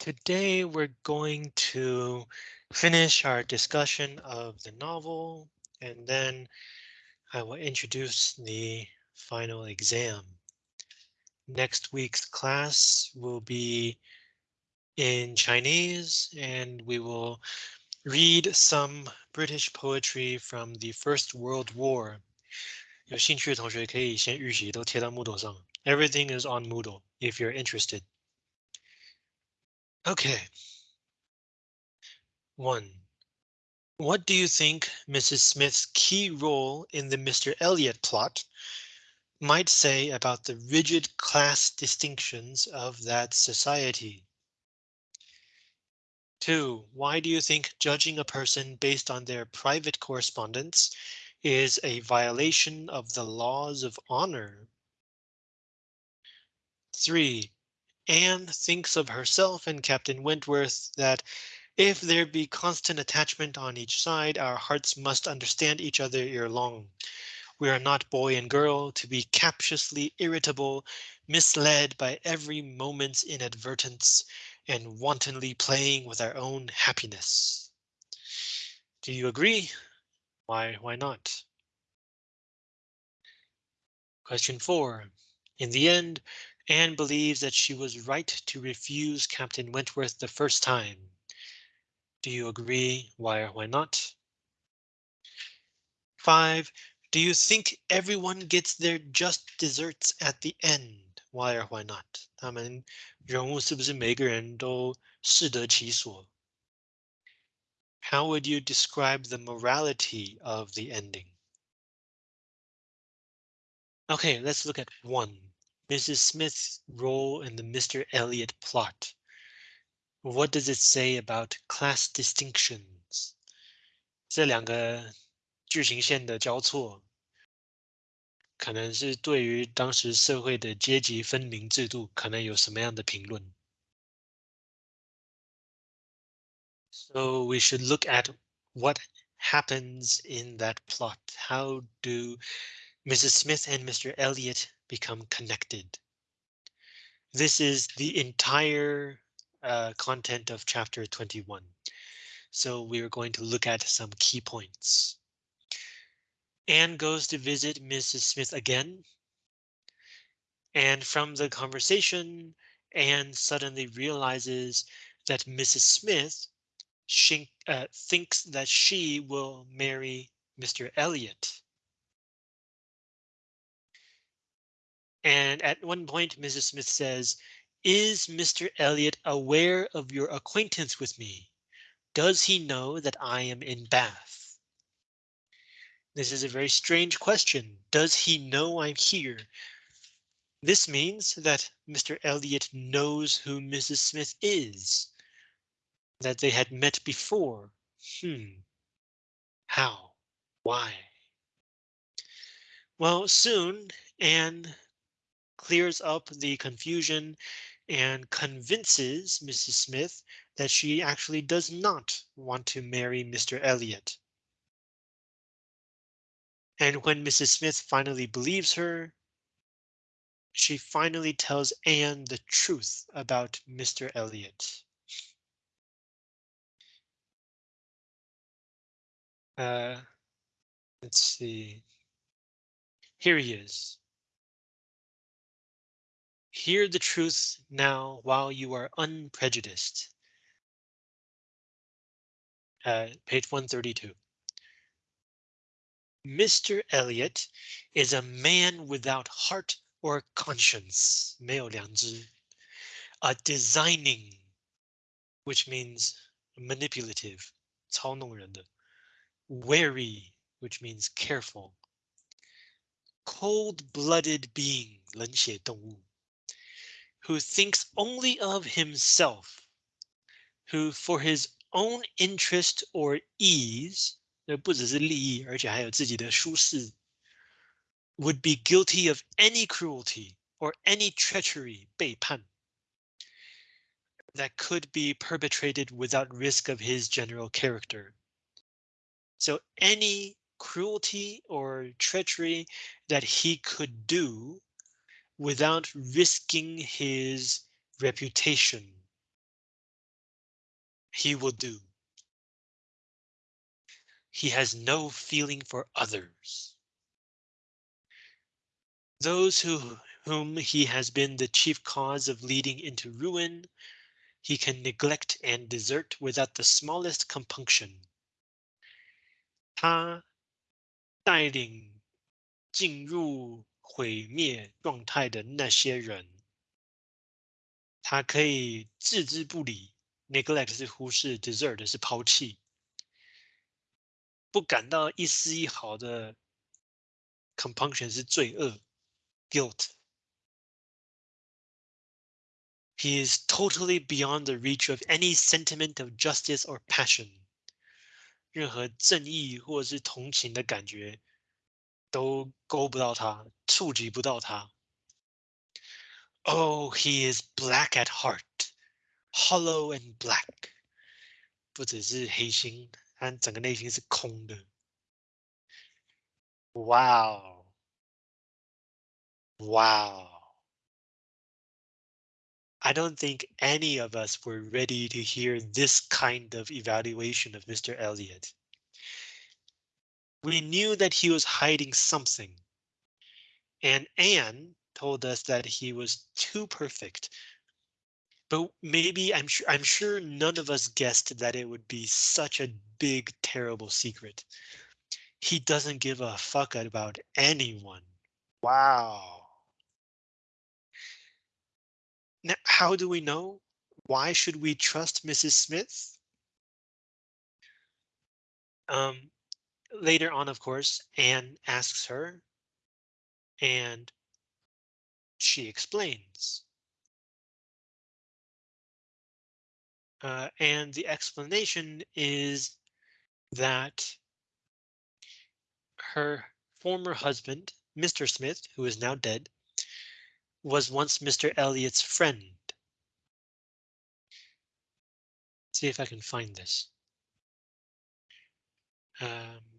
Today we're going to finish our discussion of the novel and then I will introduce the final exam. Next week's class will be in Chinese and we will read some British poetry from the First World War. 有兴趣的同学可以先预习都贴到 Moodle 上. Everything is on Moodle if you're interested. Okay. One. What do you think Mrs. Smith's key role in the Mr. Elliot plot might say about the rigid class distinctions of that society? Two, why do you think judging a person based on their private correspondence is a violation of the laws of honor? Three, Anne thinks of herself and Captain Wentworth that if there be constant attachment on each side, our hearts must understand each other ere long. We are not boy and girl to be captiously irritable, misled by every moment's inadvertence, and wantonly playing with our own happiness. Do you agree? Why, why not? Question four. In the end, Anne believes that she was right to refuse Captain Wentworth the first time. Do you agree? Why or why not? Five, do you think everyone gets their just desserts at the end? Why or why not? 他们人物是不是每个人都适得其所? How would you describe the morality of the ending? Okay, let's look at one. Mrs. Smith's role in the Mr. Elliot plot. What does it say about class distinctions? 这两个剧情线的交错，可能是对于当时社会的阶级分明制度，可能有什么样的评论？So we should look at what happens in that plot. How do Mrs. Smith and Mr. Elliot become connected. This is the entire uh, content of chapter 21. So we're going to look at some key points. Anne goes to visit Mrs. Smith again. And from the conversation, Anne suddenly realizes that Mrs. Smith she, uh, thinks that she will marry Mr. Elliot. And at one point, Mrs. Smith says, is Mr. Elliot aware of your acquaintance with me? Does he know that I am in Bath? This is a very strange question. Does he know I'm here? This means that Mr. Elliot knows who Mrs. Smith is. That they had met before. Hmm. How? Why? Well, soon, Anne clears up the confusion and convinces Mrs. Smith that she actually does not want to marry Mr. Elliot. And when Mrs. Smith finally believes her, she finally tells Anne the truth about Mr. Elliot. Uh, let's see. Here he is. Hear the truth now while you are unprejudiced. Uh, page 132. Mr. Elliot is a man without heart or conscience, 没有良知. A designing, which means manipulative, 操弄人的. Wary, which means careful. Cold-blooded being, 冷血动物 who thinks only of himself, who for his own interest or ease, would be guilty of any cruelty or any treachery, 背叛, that could be perpetrated without risk of his general character. So any cruelty or treachery that he could do without risking his reputation. he will do. He has no feeling for others. Those who whom he has been the chief cause of leading into ruin, he can neglect and desert without the smallest compunction. 他带领进入 毁灭状态的那些人，他可以置之不理。neglect 是忽视，desert 是抛弃，不感到一丝一毫的 compunction 是罪恶，guilt。He is totally beyond the reach of any sentiment of justice or passion. 任何正义或是同情的感觉 都勾不到他，触及不到他。Oh, he is black at heart, hollow and black. 不只是黑心，他整个内心是空的。Wow. Wow. I don't think any of us were ready to hear this kind of evaluation of Mr. Elliot. We knew that he was hiding something. And Anne told us that he was too perfect. But maybe I'm sure I'm sure none of us guessed that it would be such a big, terrible secret. He doesn't give a fuck about anyone. Wow. Now, how do we know? Why should we trust Mrs. Smith? Um, later on, of course, Anne asks her and she explains. Uh, and the explanation is that her former husband, Mr. Smith, who is now dead, was once Mr. Elliot's friend. See if I can find this. Um,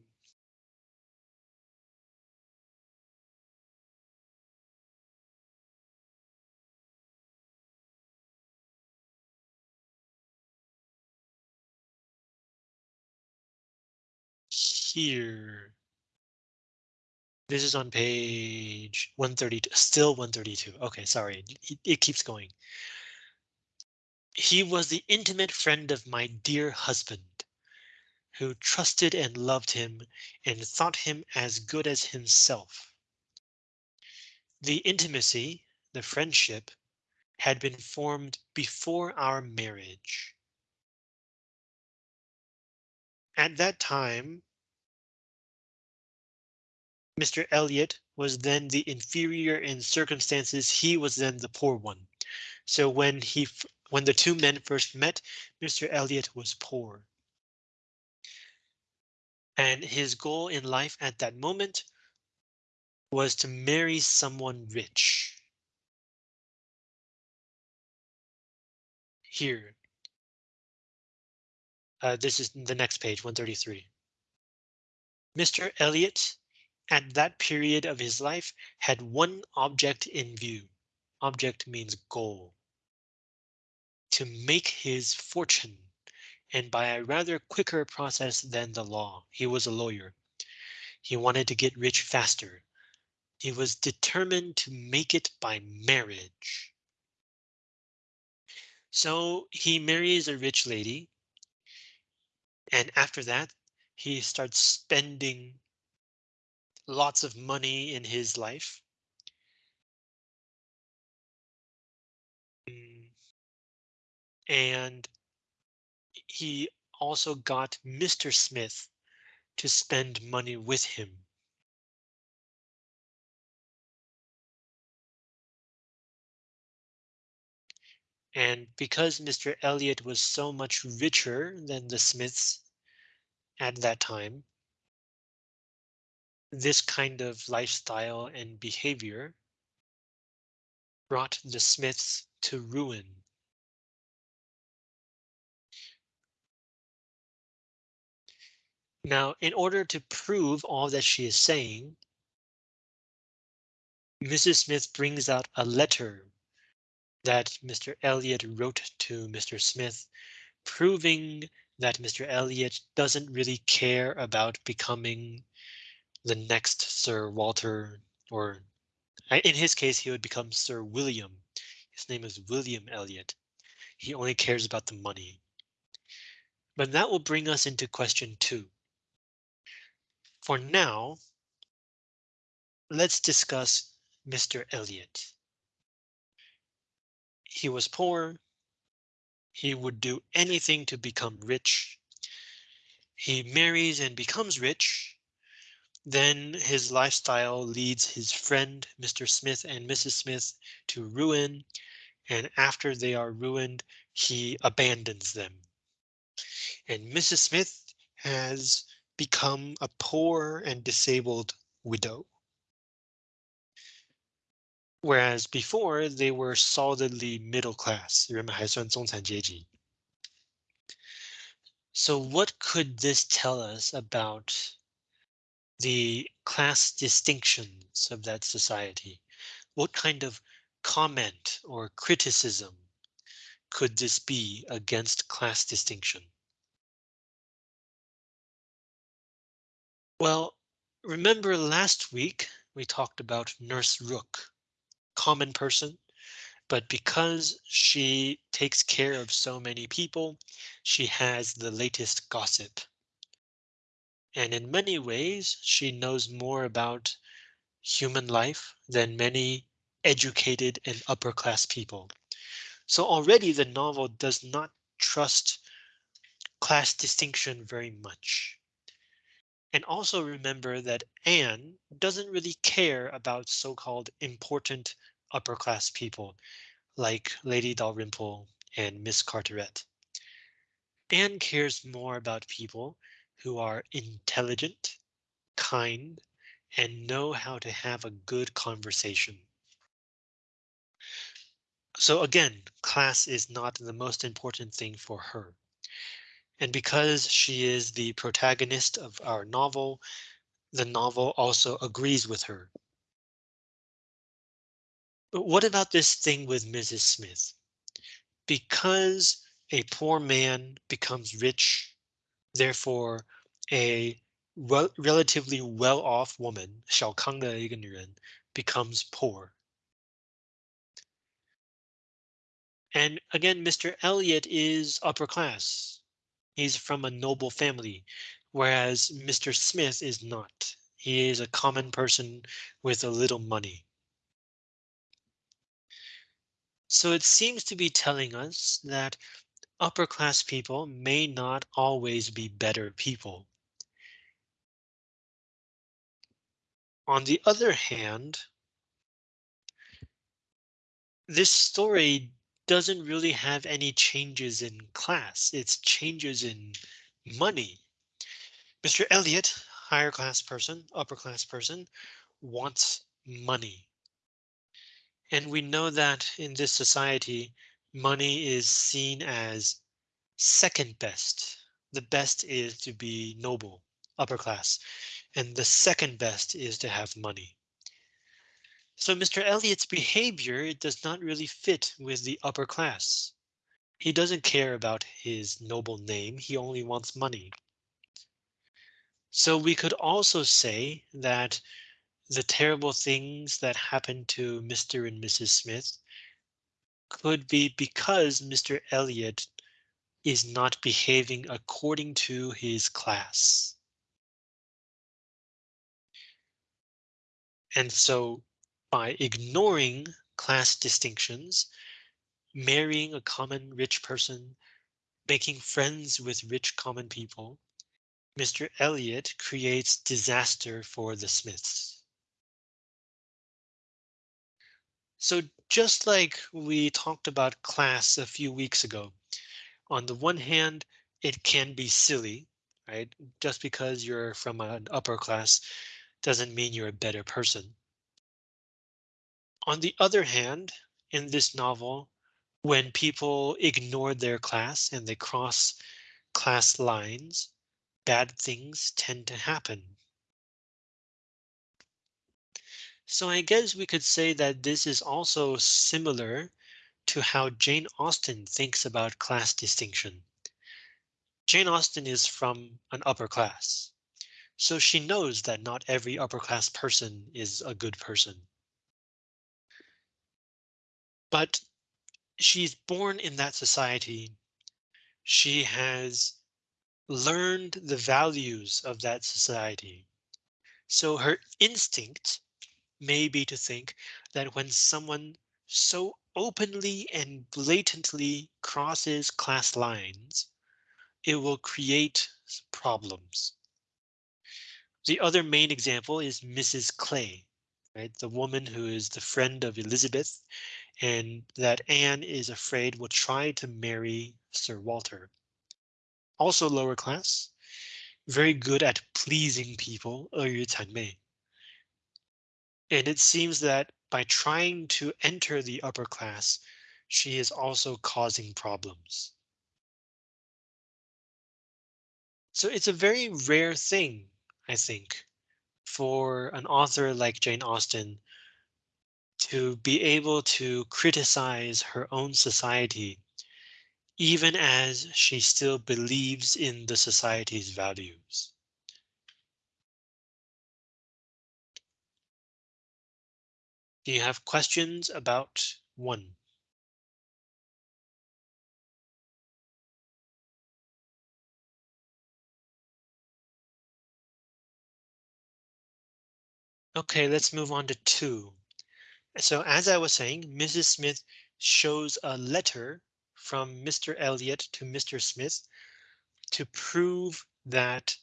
here. This is on page 132, still 132. Okay, sorry, it, it keeps going. He was the intimate friend of my dear husband, who trusted and loved him and thought him as good as himself. The intimacy, the friendship, had been formed before our marriage. At that time, Mr. Elliot was then the inferior in circumstances. He was then the poor one. So when he when the two men first met, Mr. Elliot was poor. And his goal in life at that moment was to marry someone rich. Here. Uh, this is the next page, 133. Mr. Elliot at that period of his life had one object in view. Object means goal. To make his fortune and by a rather quicker process than the law. He was a lawyer. He wanted to get rich faster. He was determined to make it by marriage. So he marries a rich lady. And after that, he starts spending lots of money in his life. Mm. And he also got Mr. Smith to spend money with him. And because Mr. Elliot was so much richer than the Smiths at that time, this kind of lifestyle and behavior brought the Smiths to ruin. Now, in order to prove all that she is saying, Mrs. Smith brings out a letter that Mr. Elliot wrote to Mr. Smith proving that Mr. Elliot doesn't really care about becoming the next Sir Walter, or in his case, he would become Sir William. His name is William Elliot. He only cares about the money. But that will bring us into question two. For now, let's discuss Mr. Elliot. He was poor. He would do anything to become rich. He marries and becomes rich. Then his lifestyle leads his friend, Mr. Smith and Mrs. Smith to ruin. And after they are ruined, he abandons them. And Mrs. Smith has become a poor and disabled widow. Whereas before they were solidly middle class. So what could this tell us about the class distinctions of that society? What kind of comment or criticism could this be against class distinction? Well, remember last week we talked about Nurse Rooke, common person, but because she takes care of so many people, she has the latest gossip. And in many ways, she knows more about human life than many educated and upper class people. So already the novel does not trust class distinction very much. And also remember that Anne doesn't really care about so-called important upper class people like Lady Dalrymple and Miss Carteret. Anne cares more about people who are intelligent, kind, and know how to have a good conversation. So again, class is not the most important thing for her. And because she is the protagonist of our novel, the novel also agrees with her. But what about this thing with Mrs. Smith? Because a poor man becomes rich, therefore a rel relatively well-off woman, 小康的一个女人, becomes poor. And again, Mr. Elliot is upper class. He's from a noble family, whereas Mr. Smith is not. He is a common person with a little money. So it seems to be telling us that upper class people may not always be better people. On the other hand, this story doesn't really have any changes in class. It's changes in money. Mr. Elliot, higher class person, upper class person, wants money. And we know that in this society, money is seen as second best. The best is to be noble, upper class, and the second best is to have money. So Mr. Elliot's behavior it does not really fit with the upper class. He doesn't care about his noble name. He only wants money. So we could also say that the terrible things that happened to Mr. and Mrs. Smith could be because Mr. Elliot is not behaving according to his class. And so by ignoring class distinctions, marrying a common rich person, making friends with rich common people, Mr. Elliot creates disaster for the Smiths. So just like we talked about class a few weeks ago, on the one hand, it can be silly, right? Just because you're from an upper class doesn't mean you're a better person. On the other hand, in this novel, when people ignore their class and they cross class lines, bad things tend to happen. So I guess we could say that this is also similar to how Jane Austen thinks about class distinction. Jane Austen is from an upper class, so she knows that not every upper class person is a good person. But she's born in that society. She has learned the values of that society. So her instinct may be to think that when someone so openly and blatantly crosses class lines, it will create problems. The other main example is Mrs. Clay, right? The woman who is the friend of Elizabeth and that Anne is afraid will try to marry Sir Walter. Also lower class, very good at pleasing people, and it seems that by trying to enter the upper class, she is also causing problems. So it's a very rare thing, I think, for an author like Jane Austen to be able to criticize her own society, even as she still believes in the society's values. Do you have questions about one? Okay, let's move on to two. So as I was saying, Mrs. Smith shows a letter from Mr. Elliot to Mr. Smith to prove that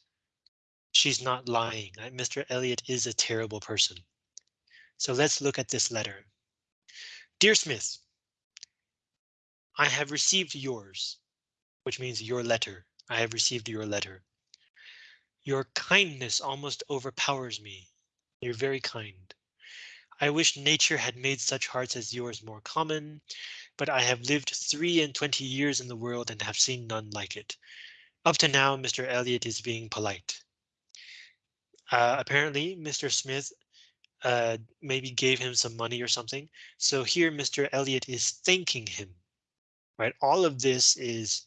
she's not lying. Mr. Elliot is a terrible person. So let's look at this letter. Dear Smith, I have received yours, which means your letter. I have received your letter. Your kindness almost overpowers me. You're very kind. I wish nature had made such hearts as yours more common, but I have lived three and twenty years in the world and have seen none like it. Up to now, Mr. Elliot is being polite. Uh, apparently, Mr. Smith uh, maybe gave him some money or something. So here, Mr. Elliot is thanking him, right? All of this is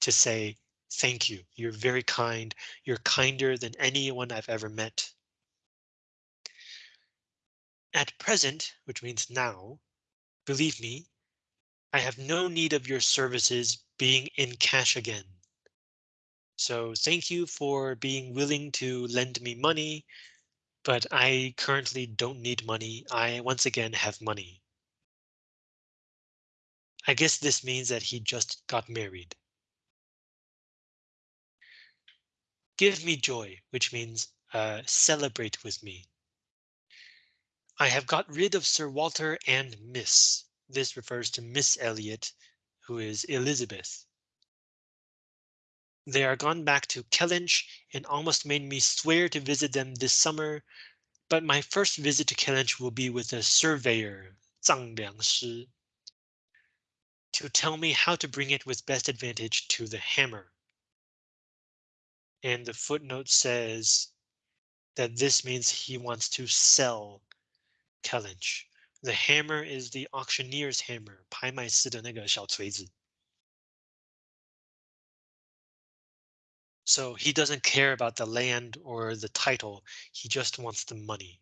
to say, thank you. You're very kind. You're kinder than anyone I've ever met. At present, which means now, believe me, I have no need of your services being in cash again. So thank you for being willing to lend me money, but I currently don't need money. I once again have money. I guess this means that he just got married. Give me joy, which means uh, celebrate with me. I have got rid of Sir Walter and Miss. This refers to Miss Elliot, who is Elizabeth. They are gone back to Kellynch and almost made me swear to visit them this summer, but my first visit to Kellynch will be with a surveyor, Zhang Liangshi, to tell me how to bring it with best advantage to the hammer. And the footnote says that this means he wants to sell Kellynch. The hammer is the auctioneer's hammer, 拍卖师的那个小锤子. So he doesn't care about the land or the title. He just wants the money.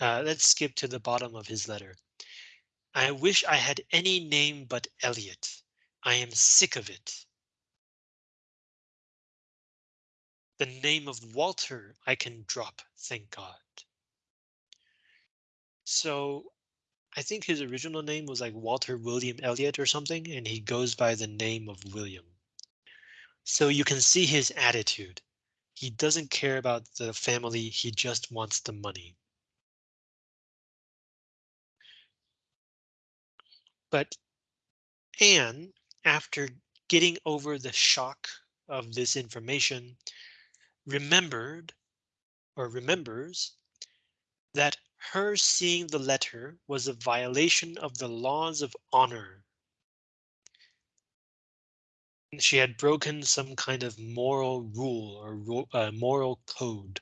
Uh, let's skip to the bottom of his letter. I wish I had any name but Elliot. I am sick of it. The name of Walter I can drop, thank God. So I think his original name was like Walter William Elliot or something, and he goes by the name of William. So you can see his attitude. He doesn't care about the family, he just wants the money. But Anne, after getting over the shock of this information, remembered or remembers that her seeing the letter was a violation of the laws of honor. She had broken some kind of moral rule or uh, moral code.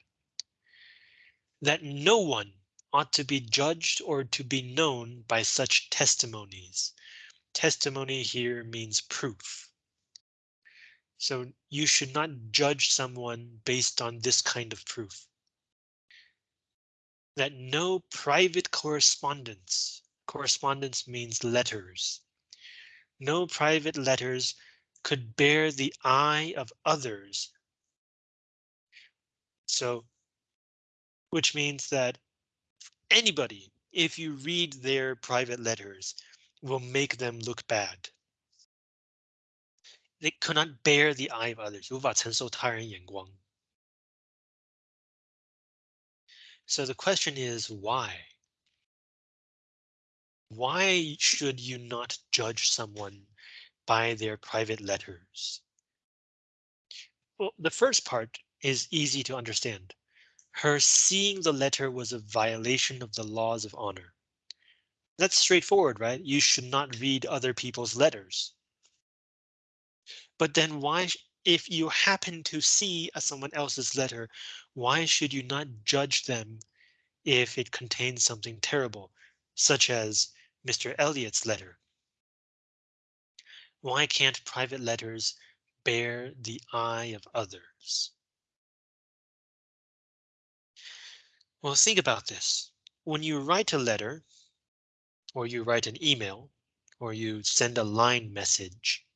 That no one ought to be judged or to be known by such testimonies. testimony here means proof. So you should not judge someone based on this kind of proof That no private correspondence, correspondence means letters. No private letters could bear the eye of others. So, which means that anybody, if you read their private letters, will make them look bad. They could not bear the eye of others, 无法承受他人眼光. So the question is why? Why should you not judge someone by their private letters? Well, the first part is easy to understand. Her seeing the letter was a violation of the laws of honor. That's straightforward, right? You should not read other people's letters. But then why, if you happen to see someone else's letter, why should you not judge them if it contains something terrible, such as Mr. Elliot's letter? Why can't private letters bear the eye of others? Well, think about this. When you write a letter, or you write an email, or you send a line message,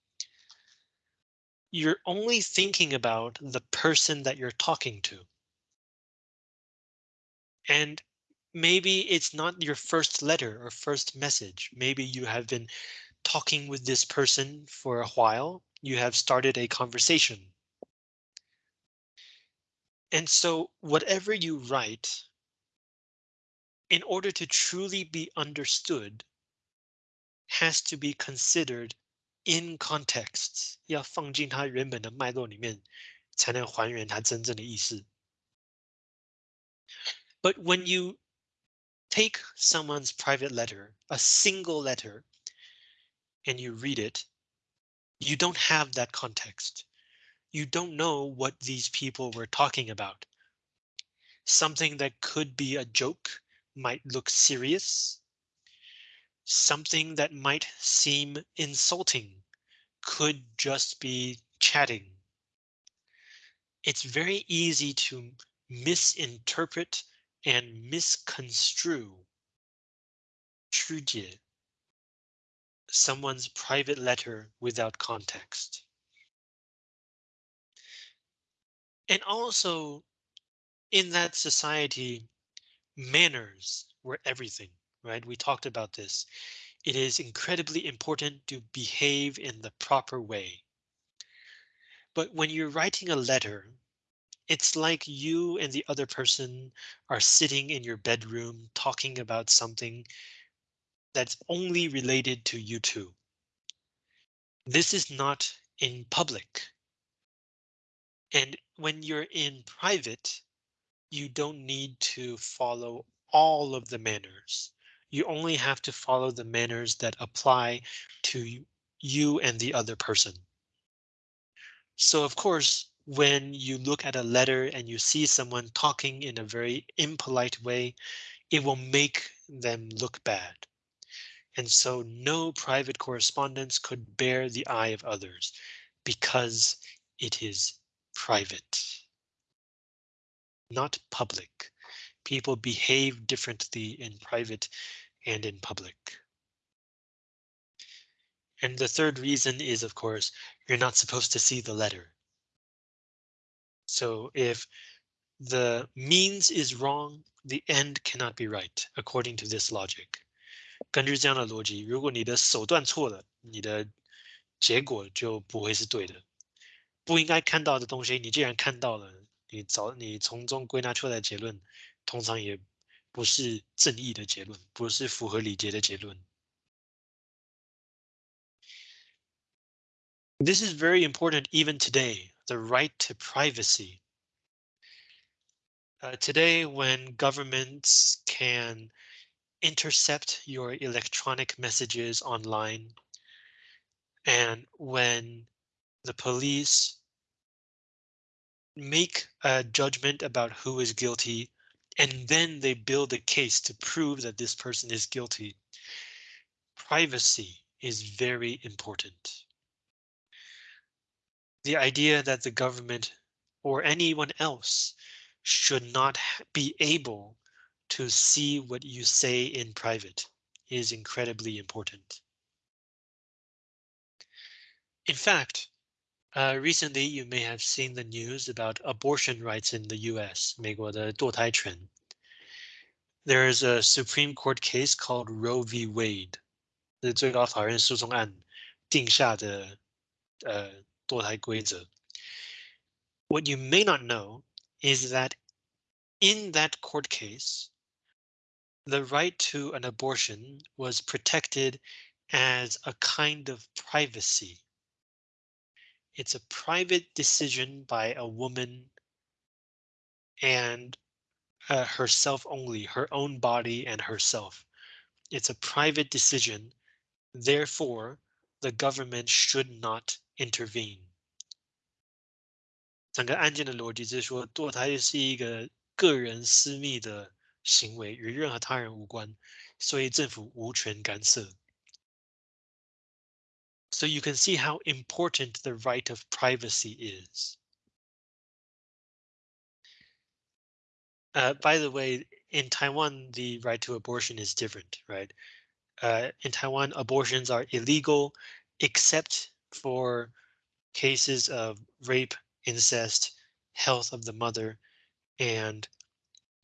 you're only thinking about the person that you're talking to. And maybe it's not your first letter or first message. Maybe you have been talking with this person for a while. You have started a conversation. And so whatever you write, in order to truly be understood, has to be considered in context，要放进它原本的脉络里面，才能还原它真正的意思。But when you take someone's private letter, a single letter, and you read it, you don't have that context. You don't know what these people were talking about. Something that could be a joke might look serious, something that might seem insulting could just be chatting. It's very easy to misinterpret and misconstrue someone's private letter without context. And also in that society, manners were everything right? We talked about this. It is incredibly important to behave in the proper way. But when you're writing a letter, it's like you and the other person are sitting in your bedroom talking about something that's only related to you two. This is not in public. And when you're in private, you don't need to follow all of the manners you only have to follow the manners that apply to you and the other person. So of course, when you look at a letter and you see someone talking in a very impolite way, it will make them look bad. And so no private correspondence could bear the eye of others because it is private. Not public People behave differently in private and in public. And the third reason is, of course, you're not supposed to see the letter. So if the means is wrong, the end cannot be right, according to this logic. 根据这样的逻辑，如果你的手段错了，你的结果就不会是对的。不应该看到的东西，你既然看到了，你早你从中归纳出来的结论， 通常也不是正义的结论，不是符合礼节的结论。This is very important even today, the right to privacy. Uh, today, when governments can intercept your electronic messages online, and when the police make a judgment about who is guilty and then they build a case to prove that this person is guilty. Privacy is very important. The idea that the government or anyone else should not be able to see what you say in private is incredibly important. In fact, uh, recently you may have seen the news about abortion rights in the US, 美国的堕胎权. There is a Supreme Court case called Roe v. Wade. 是最高法院诉讼案定下的呃堕胎规则。what you may not know is that in that court case, the right to an abortion was protected as a kind of privacy. It's a private decision by a woman and uh, herself only, her own body and herself. It's a private decision. Therefore, the government should not intervene. 整个案件的逻辑是说，堕胎是一个个人私密的行为，与任何他人无关，所以政府无权干涉。 So you can see how important the right of privacy is. Uh, by the way, in Taiwan, the right to abortion is different, right? Uh, in Taiwan, abortions are illegal except for cases of rape incest, health of the mother, and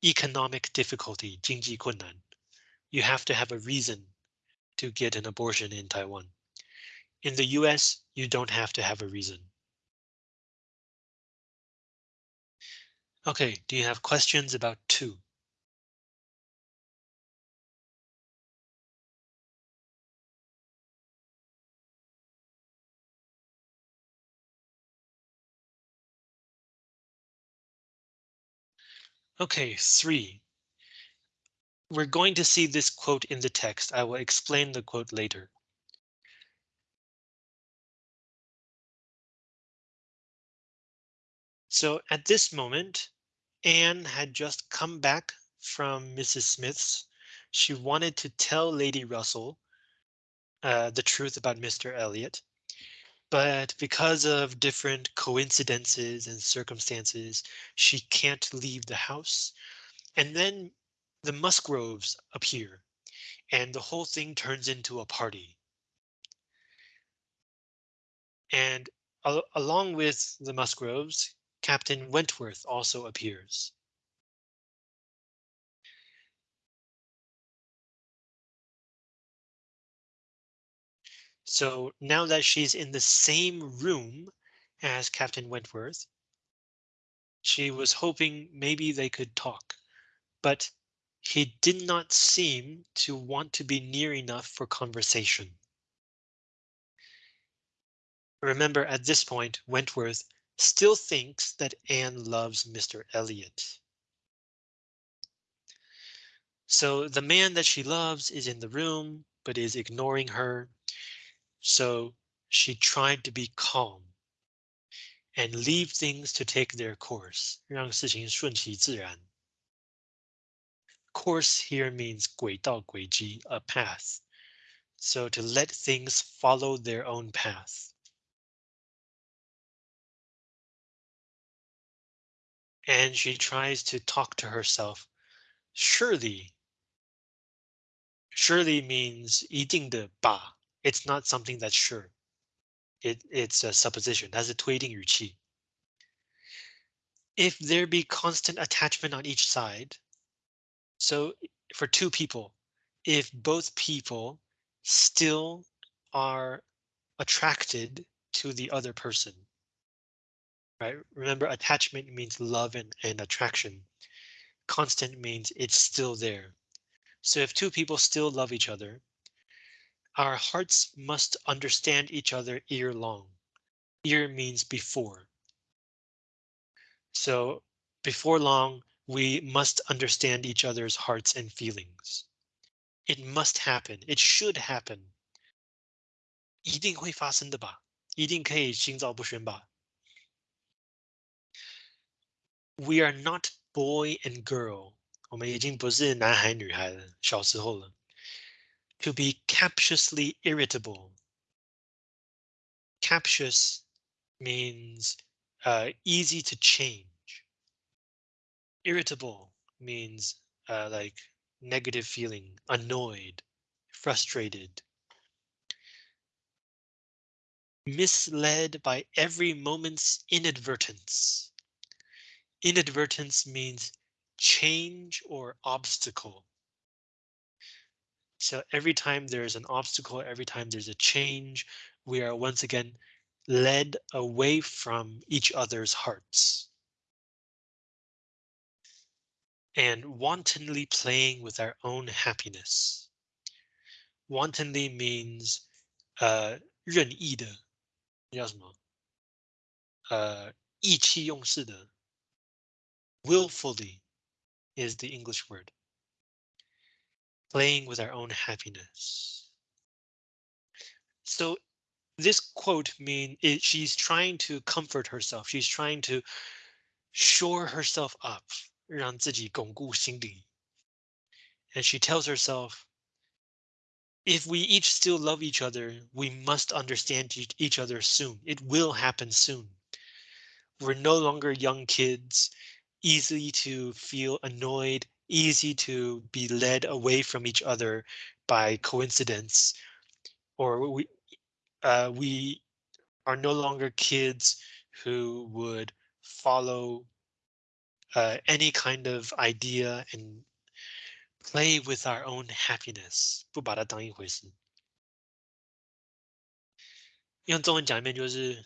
economic difficulty, 经济困难. You have to have a reason to get an abortion in Taiwan. In the US, you don't have to have a reason. Okay, do you have questions about two? Okay, three. We're going to see this quote in the text. I will explain the quote later. So at this moment, Anne had just come back from Mrs. Smith's. She wanted to tell Lady Russell uh, the truth about Mr. Elliot. But because of different coincidences and circumstances, she can't leave the house. And then the Musgroves appear and the whole thing turns into a party. And al along with the Musgroves, Captain Wentworth also appears. So now that she's in the same room as Captain Wentworth, she was hoping maybe they could talk, but he did not seem to want to be near enough for conversation. Remember, at this point, Wentworth still thinks that Anne loves Mr. Elliot. So the man that she loves is in the room, but is ignoring her. So she tried to be calm and leave things to take their course, 让事情顺其自然. Course here means 轨道轨迹, a path. So to let things follow their own path. And she tries to talk to herself. Surely. Surely means 一定的吧 it's not something that's sure. It, it's a supposition. That's a tweeting yuqi. If there be constant attachment on each side, so for two people, if both people still are attracted to the other person, right? Remember, attachment means love and, and attraction. Constant means it's still there. So if two people still love each other, our hearts must understand each other ear long. Ear means before. So before long, we must understand each other's hearts and feelings. It must happen. It should happen. 一定会发生的吧？一定可以心照不宣吧 ？We are not boy and girl. 我们已经不是男孩女孩了，小时候了。 To be captiously irritable. Captious means uh, easy to change. Irritable means uh, like negative feeling, annoyed, frustrated. Misled by every moment's inadvertence. Inadvertence means change or obstacle. So every time there's an obstacle, every time there's a change, we are once again led away from each other's hearts. And wantonly playing with our own happiness. Wantonly means uh 任意的，叫什么？呃，意气用事的。 Willfully is the English word playing with our own happiness. So this quote mean it, she's trying to comfort herself. She's trying to shore herself up, 让自己巩固心理. And she tells herself, if we each still love each other, we must understand each other soon. It will happen soon. We're no longer young kids, easy to feel annoyed easy to be led away from each other by coincidence, or we uh, we are no longer kids who would follow uh, any kind of idea and play with our own happiness，不把它当一回事。用中文讲一遍就是，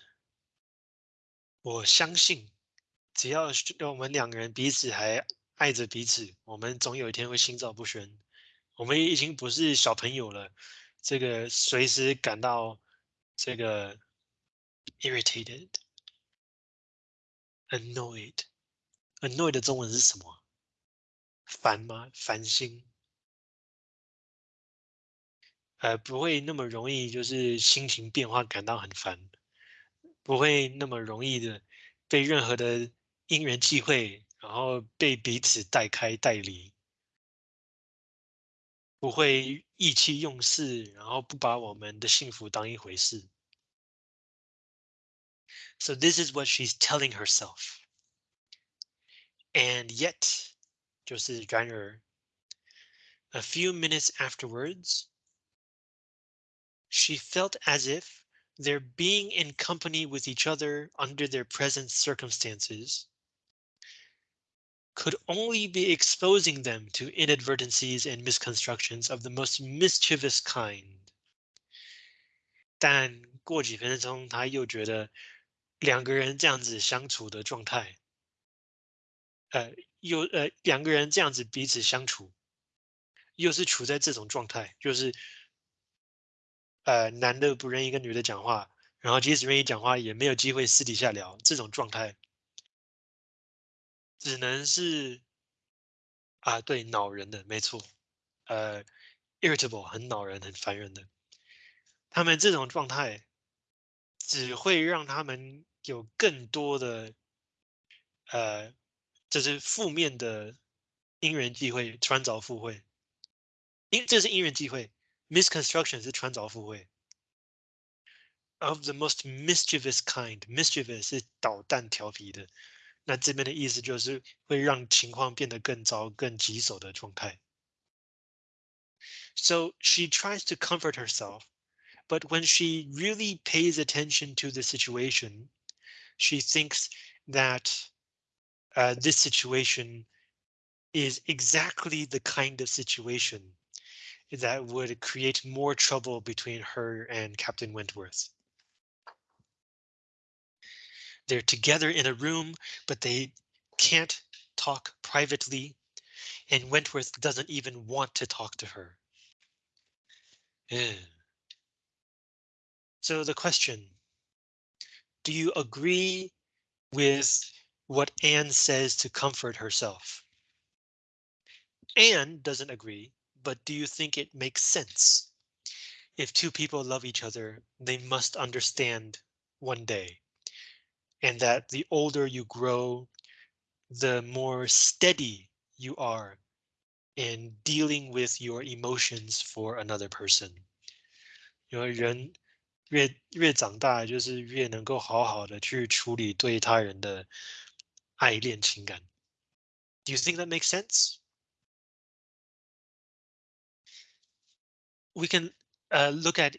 我相信， 只要我们两个人彼此还爱着彼此，我们总有一天会心照不宣。我们已经不是小朋友了，这个随时感到这个 irritated、annoyed、annoyed 的中文是什么？烦吗？烦心？呃，不会那么容易，就是心情变化感到很烦，不会那么容易的被任何的因缘际会。然后被彼此带开带离，不会意气用事，然后不把我们的幸福当一回事。So this is what she's telling herself. And yet, 就是然而, a few minutes afterwards, she felt as if their being in company with each other under their present circumstances could only be exposing them to inadvertencies and misconstructions of the most mischievous kind. 但过几分钟，他又觉得两个人这样子相处的状态，呃，又呃两个人这样子彼此相处，又是处在这种状态，就是呃男的不愿意跟女的讲话，然后即使愿意讲话，也没有机会私底下聊这种状态。 只能是啊，对，恼人的，没错，呃，irritable，很恼人，很烦人的。他们这种状态只会让他们有更多的，呃，就是负面的因缘际会，穿凿附会。因这是因缘际会，misconstruction 是穿凿附会。Of the most mischievous kind，mischievous 是捣蛋调皮的。那这边的意思就是会让情况变得更糟、更棘手的状态。So she tries to comfort herself, but when she really pays attention to the situation, she thinks that uh, this situation is exactly the kind of situation that would create more trouble between her and Captain Wentworth. They're together in a room, but they can't talk privately. And Wentworth doesn't even want to talk to her. Yeah. So the question, do you agree with what Anne says to comfort herself? Anne doesn't agree, but do you think it makes sense? If two people love each other, they must understand one day and that the older you grow, the more steady you are in dealing with your emotions for another person. 因为人越越长大，就是越能够好好的去处理对他人的爱恋情感。Do you think that makes sense? We can uh, look at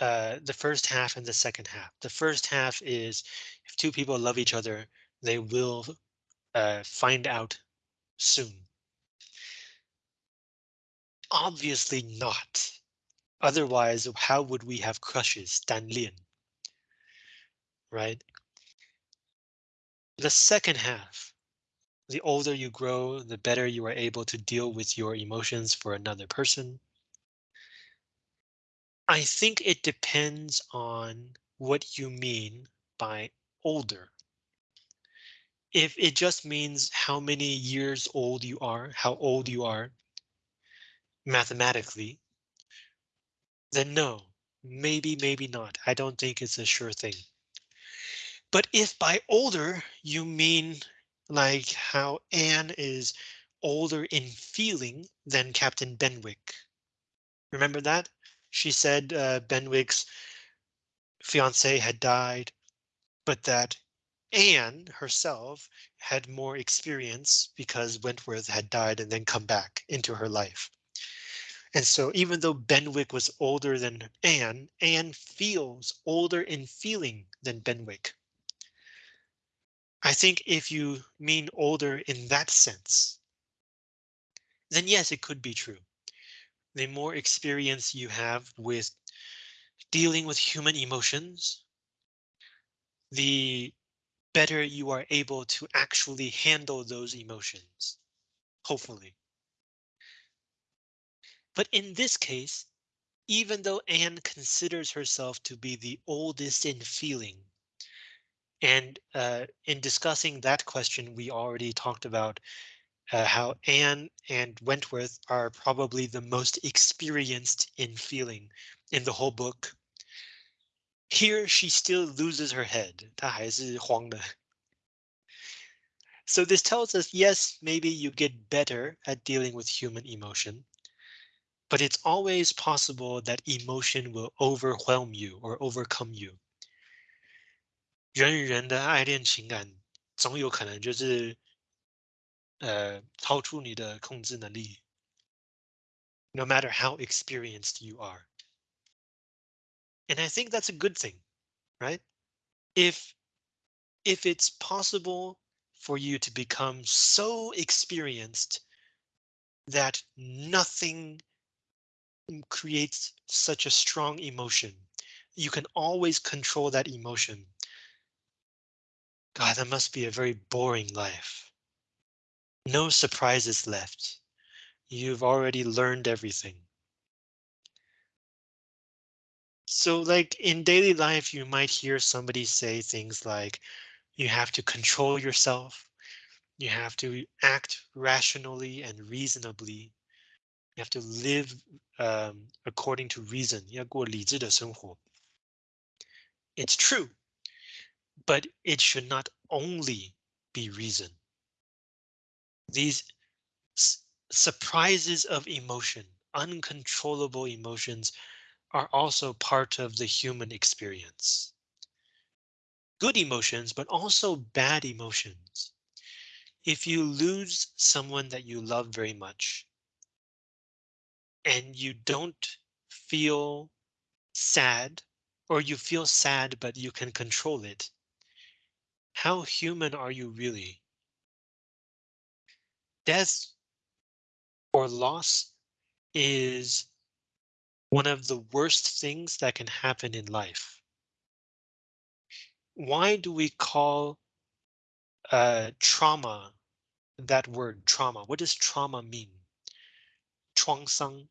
uh, the first half and the second half. The first half is if two people love each other, they will uh, find out soon. Obviously not. Otherwise, how would we have crushes, Dan Lian? Right? The second half, the older you grow, the better you are able to deal with your emotions for another person. I think it depends on what you mean by older. If it just means how many years old you are, how old you are, mathematically, then no, maybe, maybe not. I don't think it's a sure thing. But if by older you mean like how Anne is older in feeling than Captain Benwick. Remember that? She said uh, Benwick's fiance had died, but that Anne herself had more experience because Wentworth had died and then come back into her life. And so even though Benwick was older than Anne, Anne feels older in feeling than Benwick. I think if you mean older in that sense, then yes, it could be true. The more experience you have with dealing with human emotions, the better you are able to actually handle those emotions, hopefully. But in this case, even though Anne considers herself to be the oldest in feeling, and uh, in discussing that question, we already talked about uh, how Anne and Wentworth are probably the most experienced in feeling in the whole book. Here she still loses her head. 她还是慌的. So this tells us, yes, maybe you get better at dealing with human emotion, but it's always possible that emotion will overwhelm you or overcome you. 人与人的爱恋情感总有可能就是 呃超出你的控制能力。No matter how experienced you are. And I think that's a good thing, right? If if it's possible for you to become so experienced that nothing creates such a strong emotion, you can always control that emotion God, that must be a very boring life. No surprises left. You've already learned everything. So like in daily life, you might hear somebody say things like, you have to control yourself. You have to act rationally and reasonably. You have to live um, according to reason. 要过理智的生活. It's true but it should not only be reason. These surprises of emotion, uncontrollable emotions are also part of the human experience. Good emotions, but also bad emotions. If you lose someone that you love very much and you don't feel sad or you feel sad, but you can control it, how human are you really? Death or loss is one of the worst things that can happen in life. Why do we call uh, trauma that word trauma? What does trauma mean? 创伤,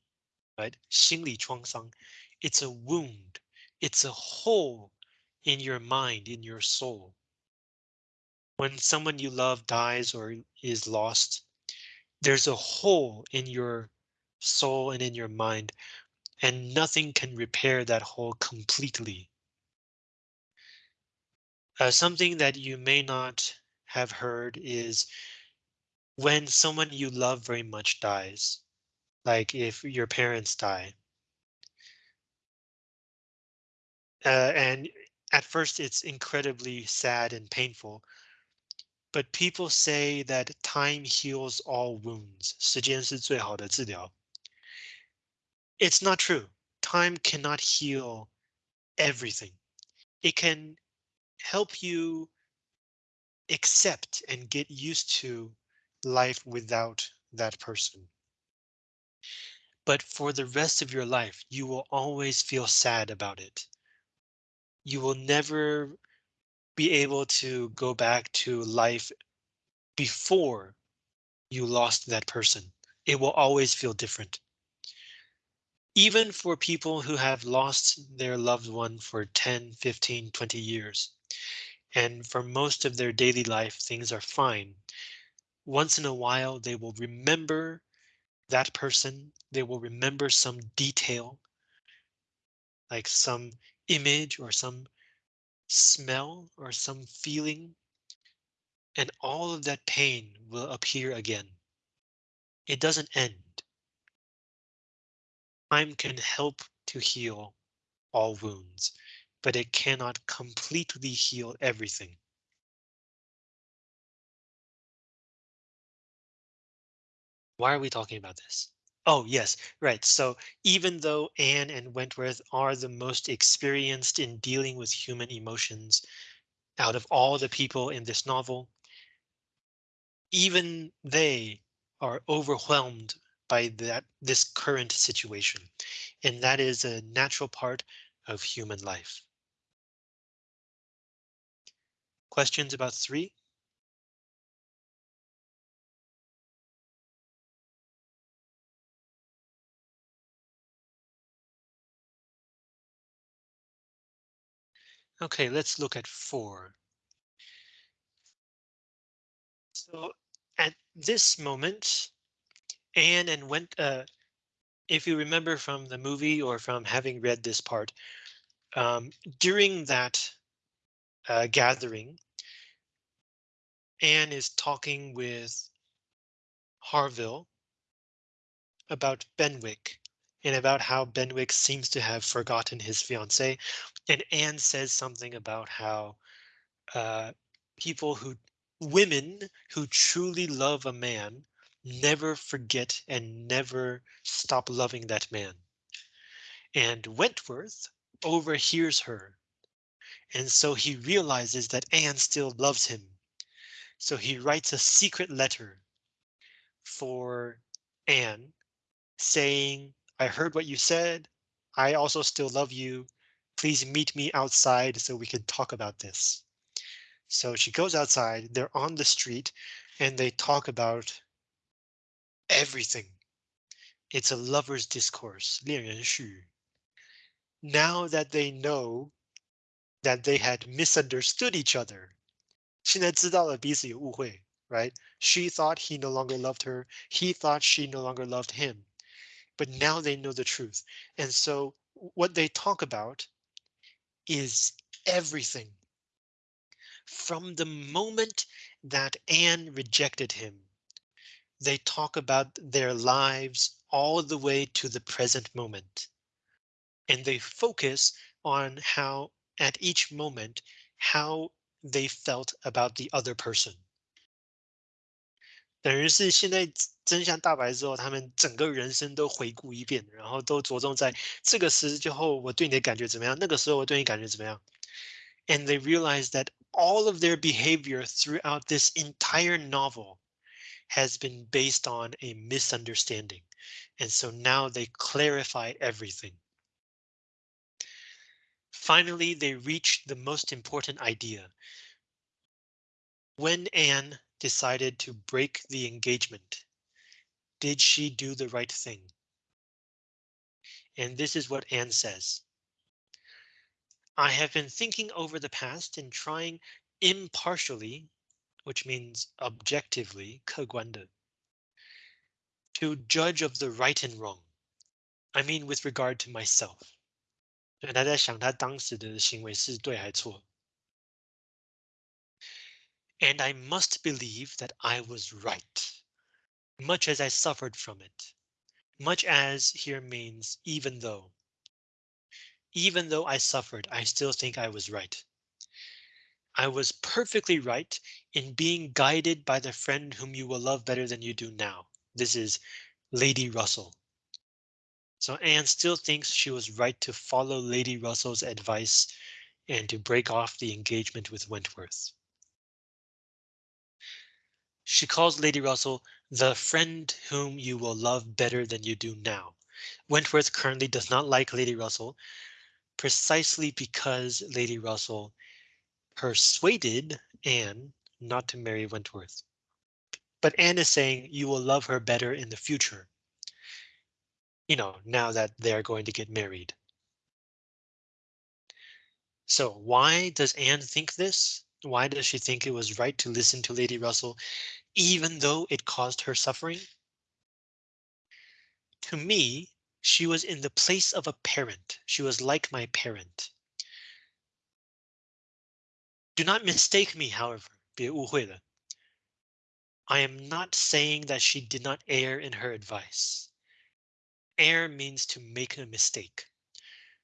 right? 心理创伤. It's a wound. It's a hole in your mind, in your soul. When someone you love dies or is lost, there's a hole in your soul and in your mind, and nothing can repair that hole completely. Uh, something that you may not have heard is when someone you love very much dies, like if your parents die, uh, and at first it's incredibly sad and painful, but people say that time heals all wounds. 时间是最好的治疗. It's not true. Time cannot heal everything. It can help you accept and get used to life without that person. But for the rest of your life, you will always feel sad about it. You will never be able to go back to life before you lost that person. It will always feel different. Even for people who have lost their loved one for 10, 15, 20 years, and for most of their daily life, things are fine. Once in a while, they will remember that person. They will remember some detail, like some image or some smell or some feeling, and all of that pain will appear again. It doesn't end. Time can help to heal all wounds, but it cannot completely heal everything. Why are we talking about this? Oh, yes, right. So even though Anne and Wentworth are the most experienced in dealing with human emotions out of all the people in this novel, even they are overwhelmed by that this current situation. And that is a natural part of human life. Questions about three? Okay, let's look at four. So at this moment, Anne and went, uh, if you remember from the movie or from having read this part, um, during that uh, gathering, Anne is talking with Harville about Benwick and about how Benwick seems to have forgotten his fiancée. And Anne says something about how uh, people who women who truly love a man never forget and never stop loving that man. And Wentworth overhears her. And so he realizes that Anne still loves him. So he writes a secret letter for Anne saying, I heard what you said. I also still love you. Please meet me outside so we can talk about this. So she goes outside, they're on the street, and they talk about everything. It's a lover's discourse, 恋人絮. Now that they know that they had misunderstood each other, 现在知道了彼此有误会, right? She thought he no longer loved her. He thought she no longer loved him. But now they know the truth. And so what they talk about is everything. From the moment that Anne rejected him, they talk about their lives all the way to the present moment. And they focus on how at each moment, how they felt about the other person. 等于是现在真相大白之后，他们整个人生都回顾一遍，然后都着重在这个时候我对你的感觉怎么样，那个时候我对你感觉怎么样。And they realize that all of their behavior throughout this entire novel has been based on a misunderstanding. And so now they clarify everything. Finally, they reach the most important idea. When Anne decided to break the engagement, did she do the right thing? And this is what Anne says. I have been thinking over the past and trying impartially, which means objectively, 客观的, to judge of the right and wrong. I mean with regard to myself. 所以他在想他当时的行为是对还错。 And I must believe that I was right. much as I suffered from it. Much as here means even though. Even though I suffered, I still think I was right. I was perfectly right in being guided by the friend whom you will love better than you do now. This is Lady Russell. So Anne still thinks she was right to follow Lady Russell's advice and to break off the engagement with Wentworth. She calls Lady Russell the friend whom you will love better than you do now. Wentworth currently does not like Lady Russell precisely because Lady Russell persuaded Anne not to marry Wentworth. But Anne is saying you will love her better in the future. You know, now that they're going to get married. So why does Anne think this? Why does she think it was right to listen to Lady Russell, even though it caused her suffering? To me, she was in the place of a parent. She was like my parent. Do not mistake me, however, 别误会了. I am not saying that she did not err in her advice. Err means to make a mistake.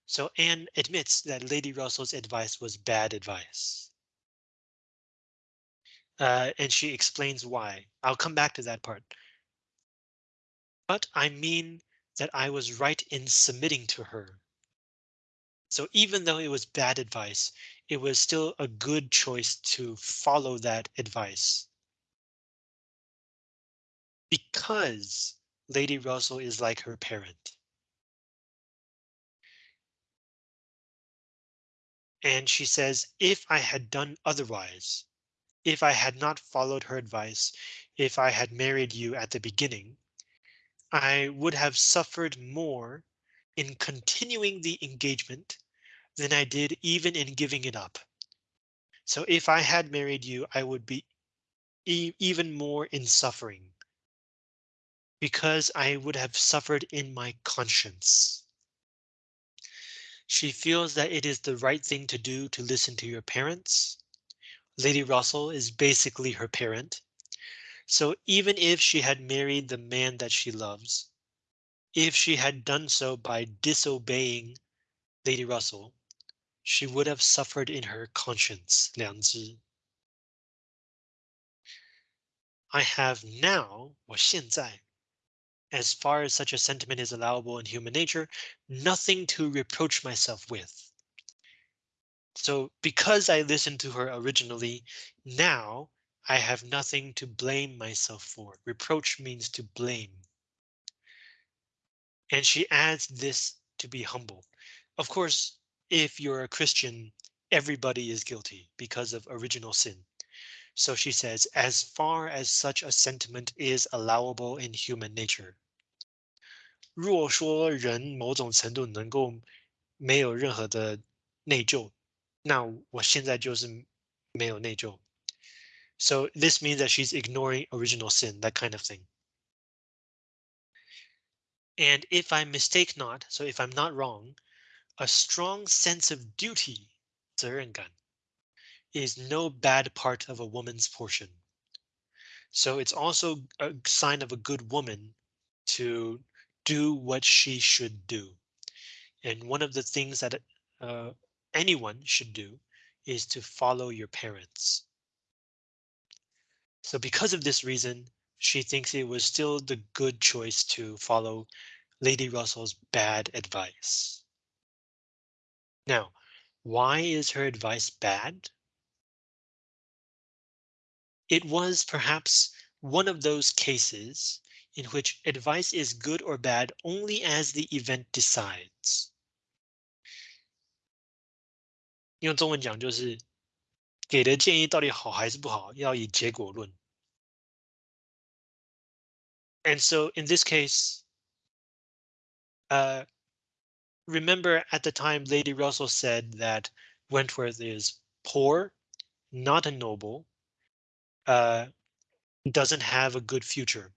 So Anne admits that Lady Russell's advice was bad advice. Uh, and she explains why. I'll come back to that part. But I mean that I was right in submitting to her. So even though it was bad advice, it was still a good choice to follow that advice. Because Lady Russell is like her parent. And she says, if I had done otherwise, if I had not followed her advice, if I had married you at the beginning, I would have suffered more in continuing the engagement than I did even in giving it up. So if I had married you, I would be e even more in suffering because I would have suffered in my conscience. She feels that it is the right thing to do to listen to your parents. Lady Russell is basically her parent. So even if she had married the man that she loves, if she had done so by disobeying Lady Russell, she would have suffered in her conscience, 良知. I have now, 我现在, as far as such a sentiment is allowable in human nature, nothing to reproach myself with. So because I listened to her originally, now I have nothing to blame myself for. Reproach means to blame. And she adds this to be humble. Of course, if you're a Christian, everybody is guilty because of original sin. So she says, as far as such a sentiment is allowable in human nature. 若说人某种程度能够没有任何的内疚， 那我现在就是没有内疚。so this means that she's ignoring original sin, that kind of thing. And if I mistake not, so if I'm not wrong, a strong sense of duty, 责任感, is no bad part of a woman's portion. So it's also a sign of a good woman to do what she should do. And one of the things that uh, anyone should do is to follow your parents. So because of this reason, she thinks it was still the good choice to follow Lady Russell's bad advice. Now, why is her advice bad? It was perhaps one of those cases in which advice is good or bad only as the event decides. 用中文讲就是给的建议到底好还是不好，要以结果论。And so in this case, uh, remember at the time Lady Russell said that Wentworth is poor, not a noble, uh, doesn't have a good future.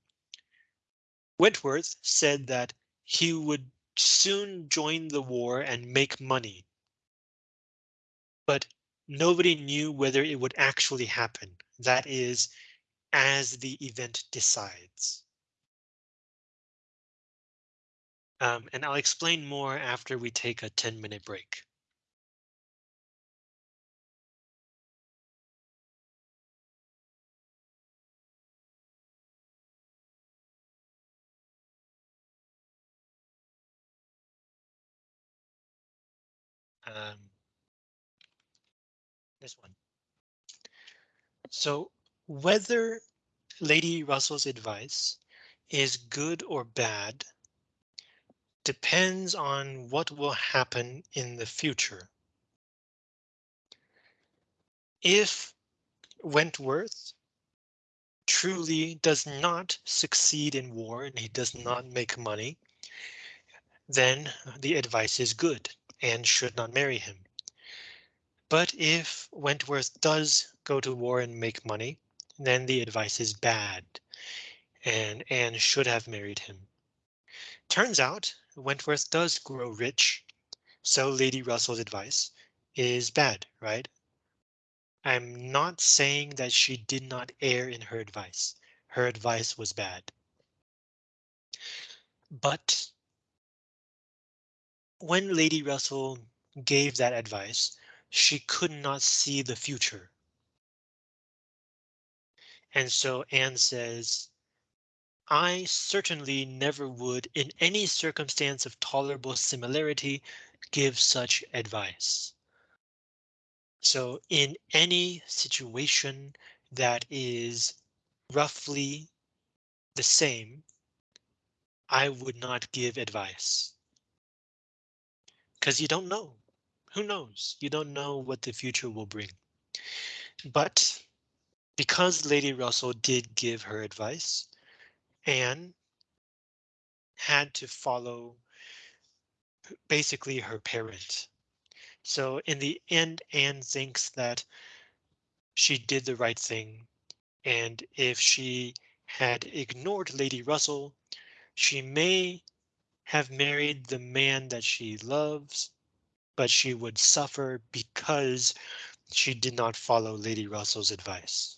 Wentworth said that he would soon join the war and make money. but nobody knew whether it would actually happen. That is, as the event decides. Um, and I'll explain more after we take a 10 minute break. Um, one. So whether Lady Russell's advice is good or bad depends on what will happen in the future. If Wentworth truly does not succeed in war and he does not make money, then the advice is good and should not marry him. But if Wentworth does go to war and make money, then the advice is bad and Anne should have married him. Turns out Wentworth does grow rich, so Lady Russell's advice is bad, right? I'm not saying that she did not err in her advice. Her advice was bad. But when Lady Russell gave that advice, she could not see the future. And so Anne says, I certainly never would, in any circumstance of tolerable similarity, give such advice. So in any situation that is roughly the same, I would not give advice. Because you don't know. Who knows? You don't know what the future will bring. But because Lady Russell did give her advice, Anne had to follow basically her parent. So in the end, Anne thinks that she did the right thing. And if she had ignored Lady Russell, she may have married the man that she loves, but she would suffer because she did not follow Lady Russell's advice.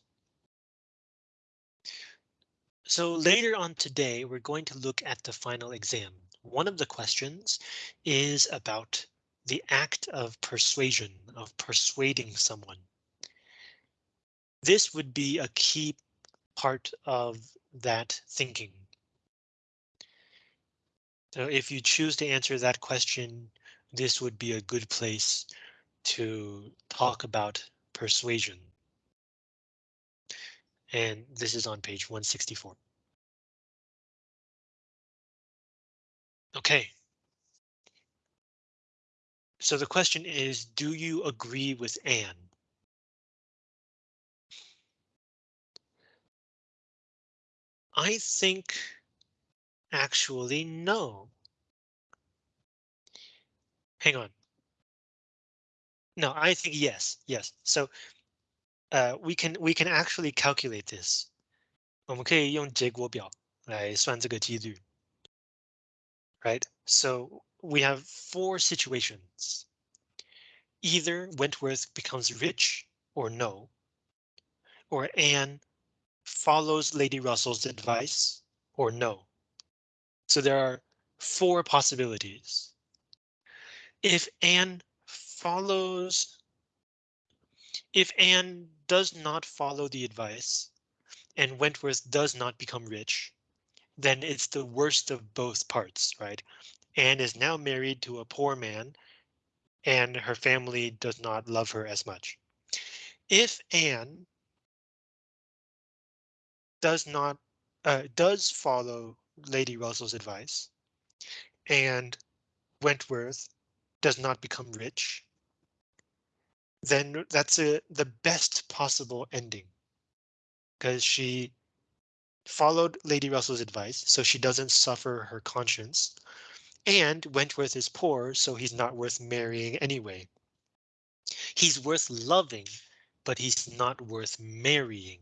So later on today, we're going to look at the final exam. One of the questions is about the act of persuasion, of persuading someone. This would be a key part of that thinking. So if you choose to answer that question, this would be a good place to talk about persuasion. And this is on page 164. OK. So the question is, do you agree with Anne? I think actually no Hang on. No, I think yes, yes. So uh, we can we can actually calculate this. 我们可以用结果表来算这个几率。Right, so we have four situations. Either Wentworth becomes rich or no. Or Anne follows Lady Russell's advice or no. So there are four possibilities. If Anne follows if Anne does not follow the advice and Wentworth does not become rich, then it's the worst of both parts, right? Anne is now married to a poor man and her family does not love her as much. If Anne does not uh, does follow Lady Russell's advice and Wentworth does not become rich, then that's a, the best possible ending because she followed Lady Russell's advice so she doesn't suffer her conscience. And Wentworth is poor, so he's not worth marrying anyway. He's worth loving, but he's not worth marrying.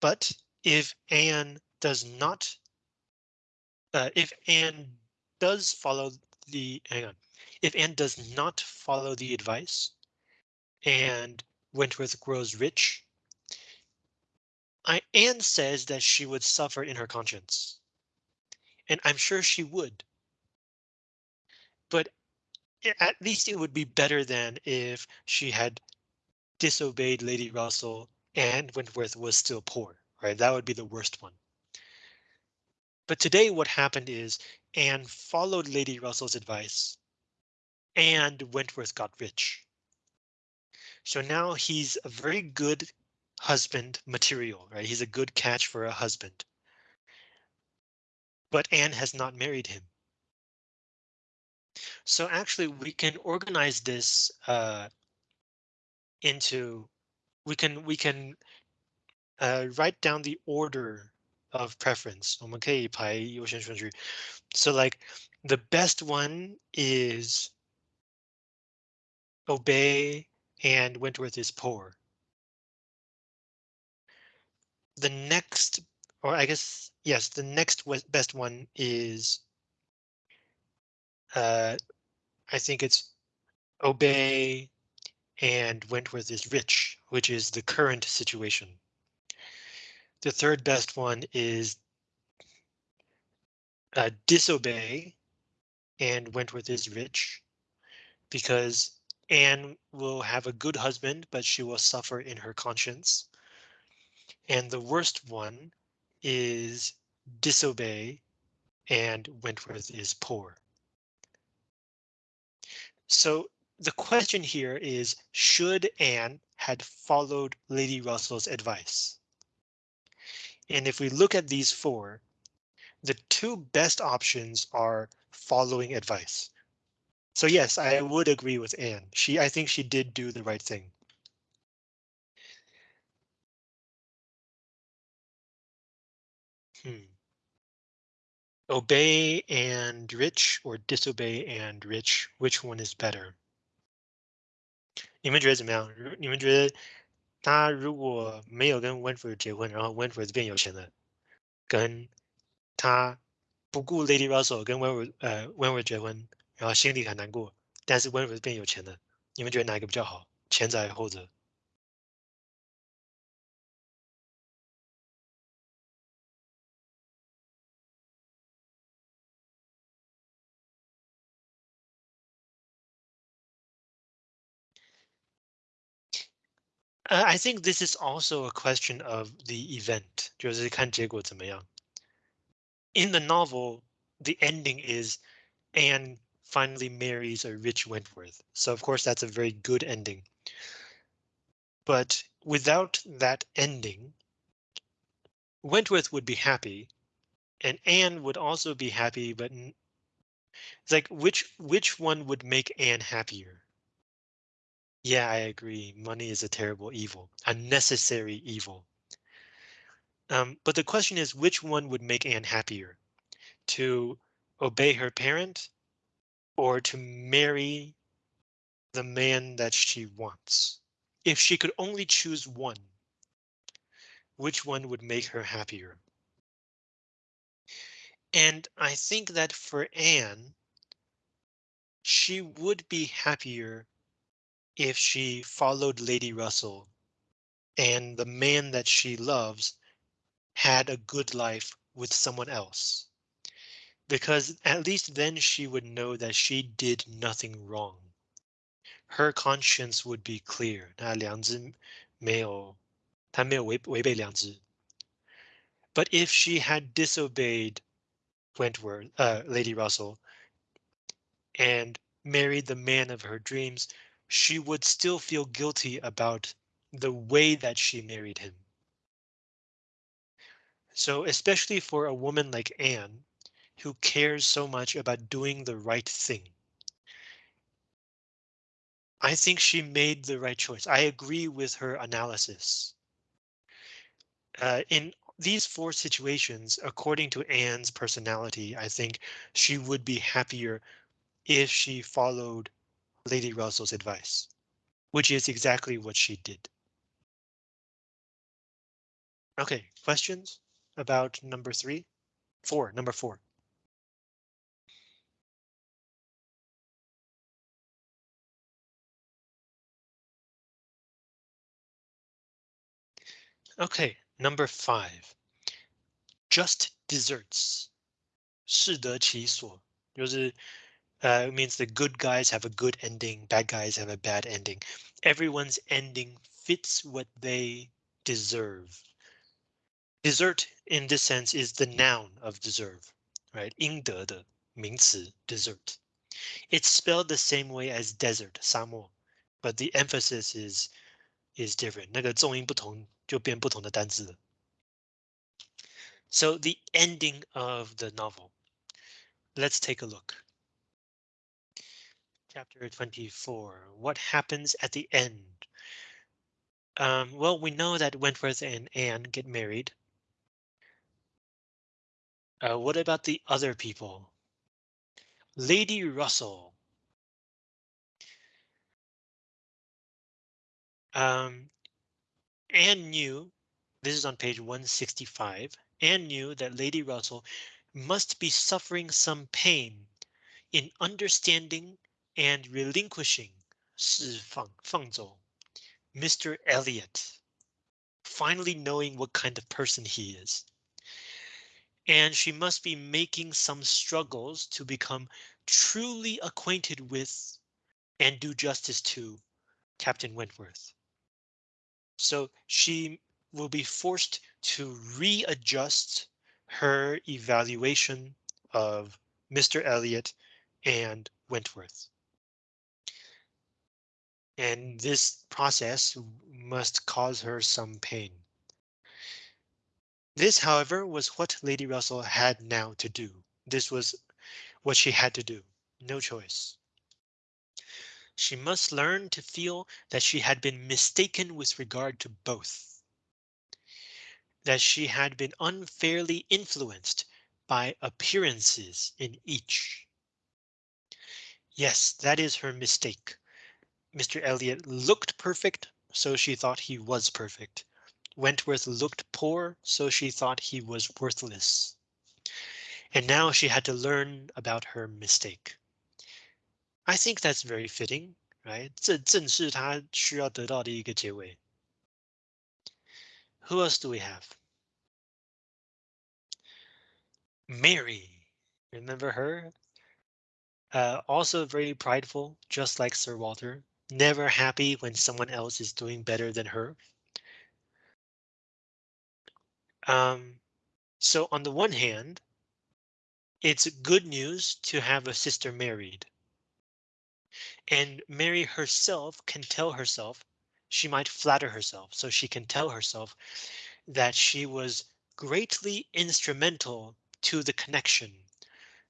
But if Anne does not, uh, if Anne does follow the, hang on, if Anne does not follow the advice and Wentworth grows rich, I, Anne says that she would suffer in her conscience. And I'm sure she would. But at least it would be better than if she had disobeyed Lady Russell and Wentworth was still poor, right? That would be the worst one. But today what happened is Anne followed Lady Russell's advice and Wentworth got rich. So now he's a very good husband material, right? He's a good catch for a husband. But Anne has not married him. So actually we can organize this uh, into we can we can uh, write down the order of preference. So like the best one is obey and Wentworth is poor. The next, or I guess, yes, the next best one is, uh, I think it's obey and Wentworth is rich, which is the current situation. The third best one is uh, disobey and Wentworth is rich because Anne will have a good husband, but she will suffer in her conscience. And the worst one is disobey and Wentworth is poor. So the question here is, should Anne had followed Lady Russell's advice? And if we look at these four, the two best options are following advice. So yes, I would agree with Anne. She I think she did do the right thing. Hmm. Obey and rich or disobey and rich, which one is better? 你们觉得怎么样？你们觉得 他如果没有跟 Winfrey 结婚，然后 Winfrey 变有钱了，跟他不顾 Lady Russell 跟 Winfrey 呃 Winfrey 结婚，然后心里很难过，但是 Winfrey 变有钱了，你们觉得哪一个比较好？前者还是后者 I think this is also a question of the event. In the novel, the ending is Anne finally marries a rich Wentworth. So of course that's a very good ending. But without that ending, Wentworth would be happy and Anne would also be happy, but it's like which which one would make Anne happier? Yeah, I agree. Money is a terrible evil, a necessary evil. Um, but the question is, which one would make Anne happier? To obey her parent or to marry the man that she wants? If she could only choose one, which one would make her happier? And I think that for Anne, she would be happier if she followed Lady Russell and the man that she loves had a good life with someone else. Because at least then she would know that she did nothing wrong. Her conscience would be clear. But if she had disobeyed Wentworth, uh, Lady Russell, and married the man of her dreams, she would still feel guilty about the way that she married him. So especially for a woman like Anne, who cares so much about doing the right thing. I think she made the right choice. I agree with her analysis. Uh, in these four situations, according to Anne's personality, I think she would be happier if she followed Lady Russell's advice, which is exactly what she did. OK, questions about number three, four, number four. OK, number five. Just desserts. 适得其所，就是 uh, it means the good guys have a good ending, bad guys have a bad ending. Everyone's ending fits what they deserve. Desert in this sense is the noun of deserve, right? 应得的名词 desert. It's spelled the same way as desert 沙漠, but the emphasis is is different. 那个重音不同就变不同的单字了。So the ending of the novel. Let's take a look. Chapter 24. What happens at the end? Um, well, we know that Wentworth and Anne get married. Uh, what about the other people? Lady Russell. Um, Anne knew, this is on page 165, Anne knew that Lady Russell must be suffering some pain in understanding and relinquishing 释放,放走, Mr. Elliot, finally knowing what kind of person he is. And she must be making some struggles to become truly acquainted with and do justice to Captain Wentworth. So she will be forced to readjust her evaluation of Mr. Elliot and Wentworth. And this process must cause her some pain. This, however, was what Lady Russell had now to do. This was what she had to do. No choice. She must learn to feel that she had been mistaken with regard to both. That she had been unfairly influenced by appearances in each. Yes, that is her mistake. Mr. Elliot looked perfect, so she thought he was perfect. Wentworth looked poor, so she thought he was worthless. And now she had to learn about her mistake. I think that's very fitting, right? 这正是她需要得到的一个结尾。Who else do we have? Mary. Remember her? Uh, also very prideful, just like Sir Walter never happy when someone else is doing better than her. Um, so on the one hand, it's good news to have a sister married. And Mary herself can tell herself, she might flatter herself, so she can tell herself that she was greatly instrumental to the connection.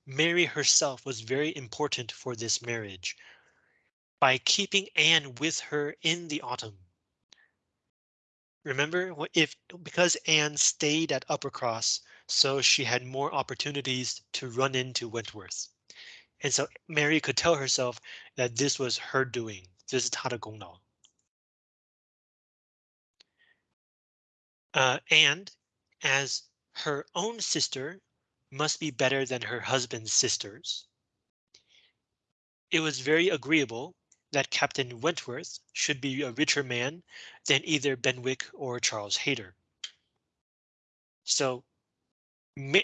Mary herself was very important for this marriage by keeping Anne with her in the autumn. Remember, if because Anne stayed at Uppercross, so she had more opportunities to run into Wentworth. And so Mary could tell herself that this was her doing. This is 她的功劳. Uh, and as her own sister must be better than her husband's sisters. It was very agreeable that Captain Wentworth should be a richer man than either Benwick or Charles Hayter. So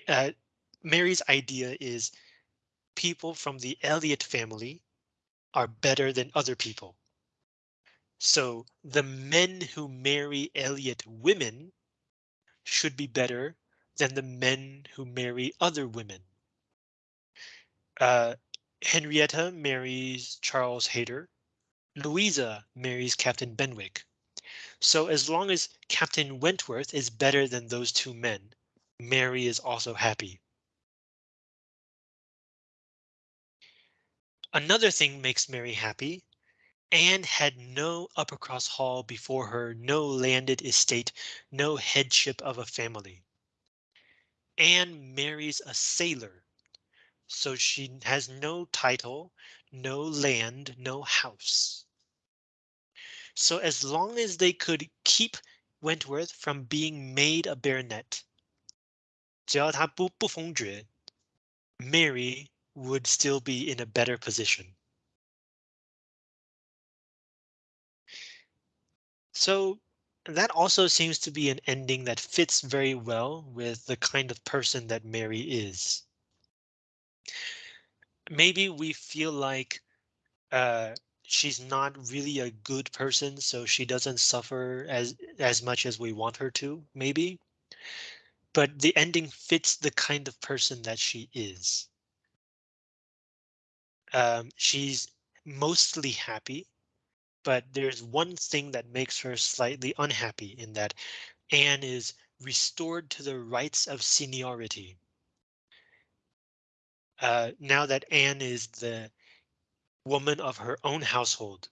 uh, Mary's idea is people from the Elliot family are better than other people. So the men who marry Elliot women should be better than the men who marry other women. Uh, Henrietta marries Charles Hayter. Louisa marries Captain Benwick. So as long as Captain Wentworth is better than those two men, Mary is also happy. Another thing makes Mary happy. Anne had no Uppercross Hall before her, no landed estate, no headship of a family. Anne marries a sailor, so she has no title, no land, no house. So as long as they could keep Wentworth from being made a baronet, 只要他不不封爵, Mary would still be in a better position. So that also seems to be an ending that fits very well with the kind of person that Mary is. maybe we feel like uh, she's not really a good person, so she doesn't suffer as as much as we want her to, maybe. But the ending fits the kind of person that she is. Um, she's mostly happy, but there's one thing that makes her slightly unhappy in that Anne is restored to the rights of seniority. Uh, now that Anne is the woman of her own household,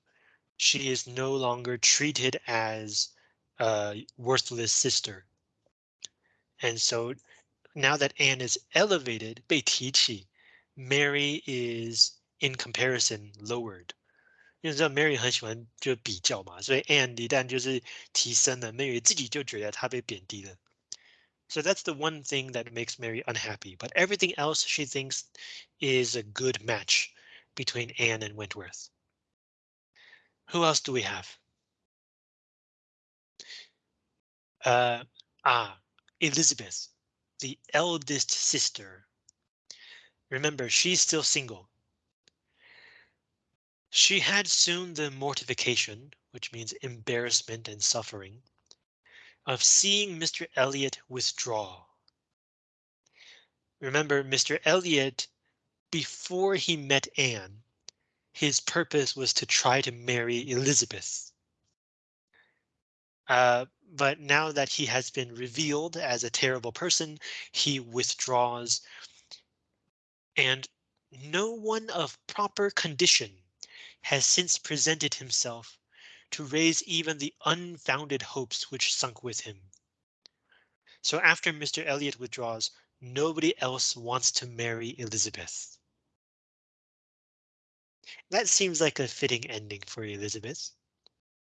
she is no longer treated as a worthless sister. And so now that Anne is elevated, 被提起, Mary is in comparison lowered. 因为知道 Mary 很喜欢就比较嘛，所以 Anne 一旦就是提升了，Mary 自己就觉得她被贬低了。So that's the one thing that makes Mary unhappy, but everything else she thinks is a good match between Anne and Wentworth. Who else do we have? Uh, ah, Elizabeth, the eldest sister. Remember, she's still single. She had soon the mortification, which means embarrassment and suffering, of seeing Mr. Elliot withdraw. Remember, Mr. Elliot, before he met Anne, his purpose was to try to marry Elizabeth. Uh, but now that he has been revealed as a terrible person, he withdraws. And no one of proper condition has since presented himself to raise even the unfounded hopes which sunk with him. So after Mr. Elliot withdraws, nobody else wants to marry Elizabeth. That seems like a fitting ending for Elizabeth.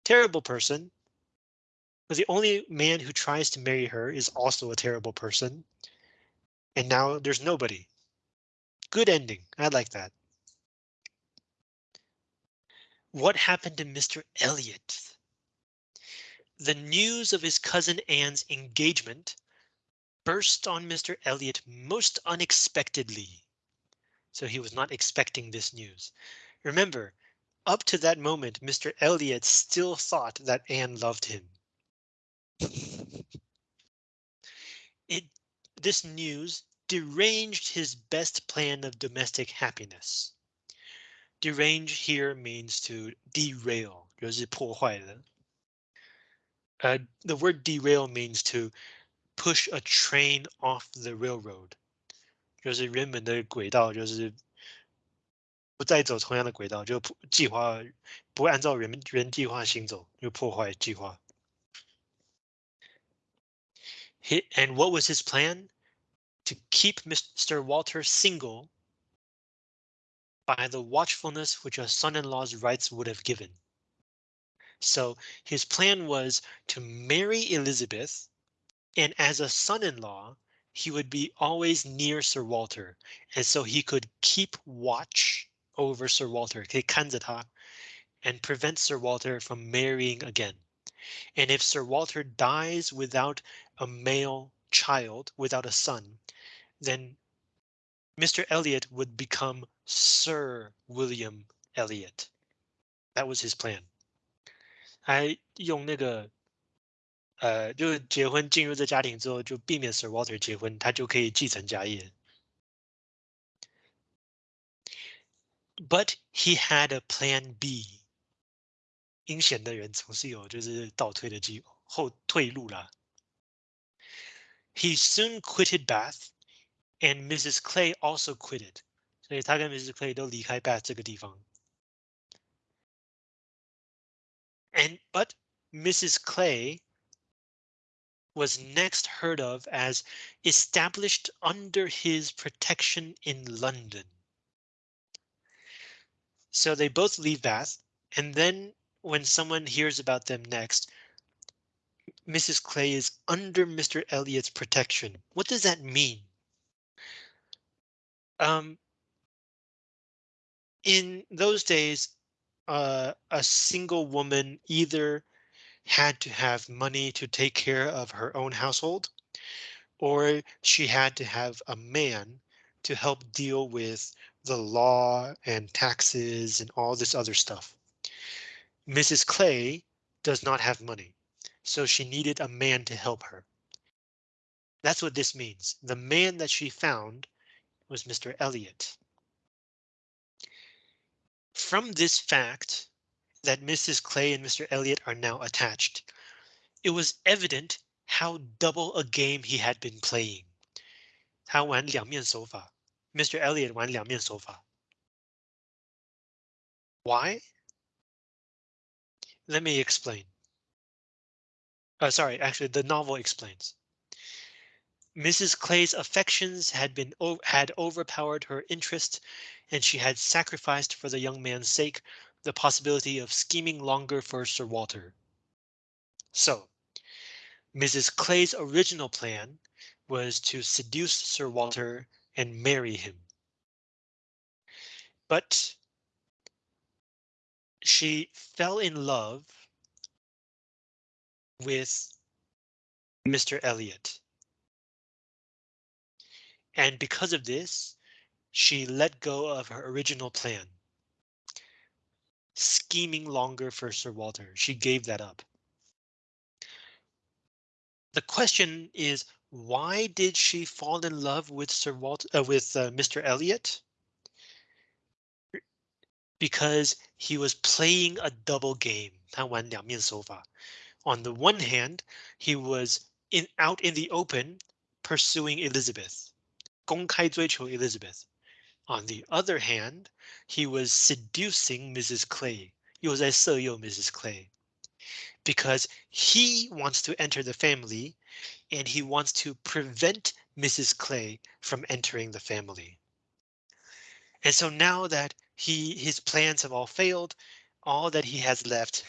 Terrible person. But the only man who tries to marry her is also a terrible person. And now there's nobody. Good ending. I like that. What happened to Mr. Elliot? The news of his cousin Anne's engagement burst on Mr. Elliot most unexpectedly. So he was not expecting this news. Remember, up to that moment, Mr. Elliot still thought that Anne loved him. it this news deranged his best plan of domestic happiness. Derange here means to derail, 就是破坏的. Uh, the word derail means to push a train off the railroad. 就是原本的轨道就是不再走同样的轨道，就计划不会按照原原计划行走，就破坏计划。He, and what was his plan? To keep Mr. Walter single by the watchfulness which a son-in-law's rights would have given. So his plan was to marry Elizabeth, and as a son-in-law, he would be always near Sir Walter, and so he could keep watch over Sir Walter, and prevent Sir Walter from marrying again. And if Sir Walter dies without a male child, without a son, then Mr. Elliot would become Sir William Elliot. That was his plan. 还用那个 呃，就结婚进入这家庭之后，就避免 Sir Walter 结婚，他就可以继承家业。But he had a plan B. 阴险的人总是有就是倒退的机后退路啦。He soon quitted Bath and Mrs. Clay also quitted. 所以他跟 Mrs. Clay 都离开 Bath 这个地方。And but Mrs. Clay was next heard of as established under his protection in London. So they both leave Bath, and then when someone hears about them next, Mrs. Clay is under Mr. Elliot's protection. What does that mean? Um, in those days, uh, a single woman either had to have money to take care of her own household, or she had to have a man to help deal with the law and taxes and all this other stuff. Mrs. Clay does not have money, so she needed a man to help her. That's what this means. The man that she found was Mr. Elliot. From this fact that Mrs. Clay and Mr. Elliot are now attached. It was evident how double a game he had been playing. 他玩两面手法，Mr. Elliot 玩两面手法。Why? Let me explain. Oh, sorry, actually the novel explains. Mrs. Clay's affections had been had overpowered her interest, and she had sacrificed for the young man's sake the possibility of scheming longer for Sir Walter. So, Mrs. Clay's original plan was to seduce Sir Walter and marry him. But she fell in love with Mr. Elliot. And because of this, she let go of her original plan Scheming longer for Sir Walter, she gave that up. The question is, why did she fall in love with Sir Walter uh, with uh, Mr. Elliot? Because he was playing a double game. 他玩两面手法. On the one hand, he was in out in the open pursuing Elizabeth. 公开追求 Elizabeth. On the other hand, he was seducing Mrs. Clay. 요사했어요, Mrs. Clay. Because he wants to enter the family and he wants to prevent Mrs. Clay from entering the family. And so now that he his plans have all failed, all that he has left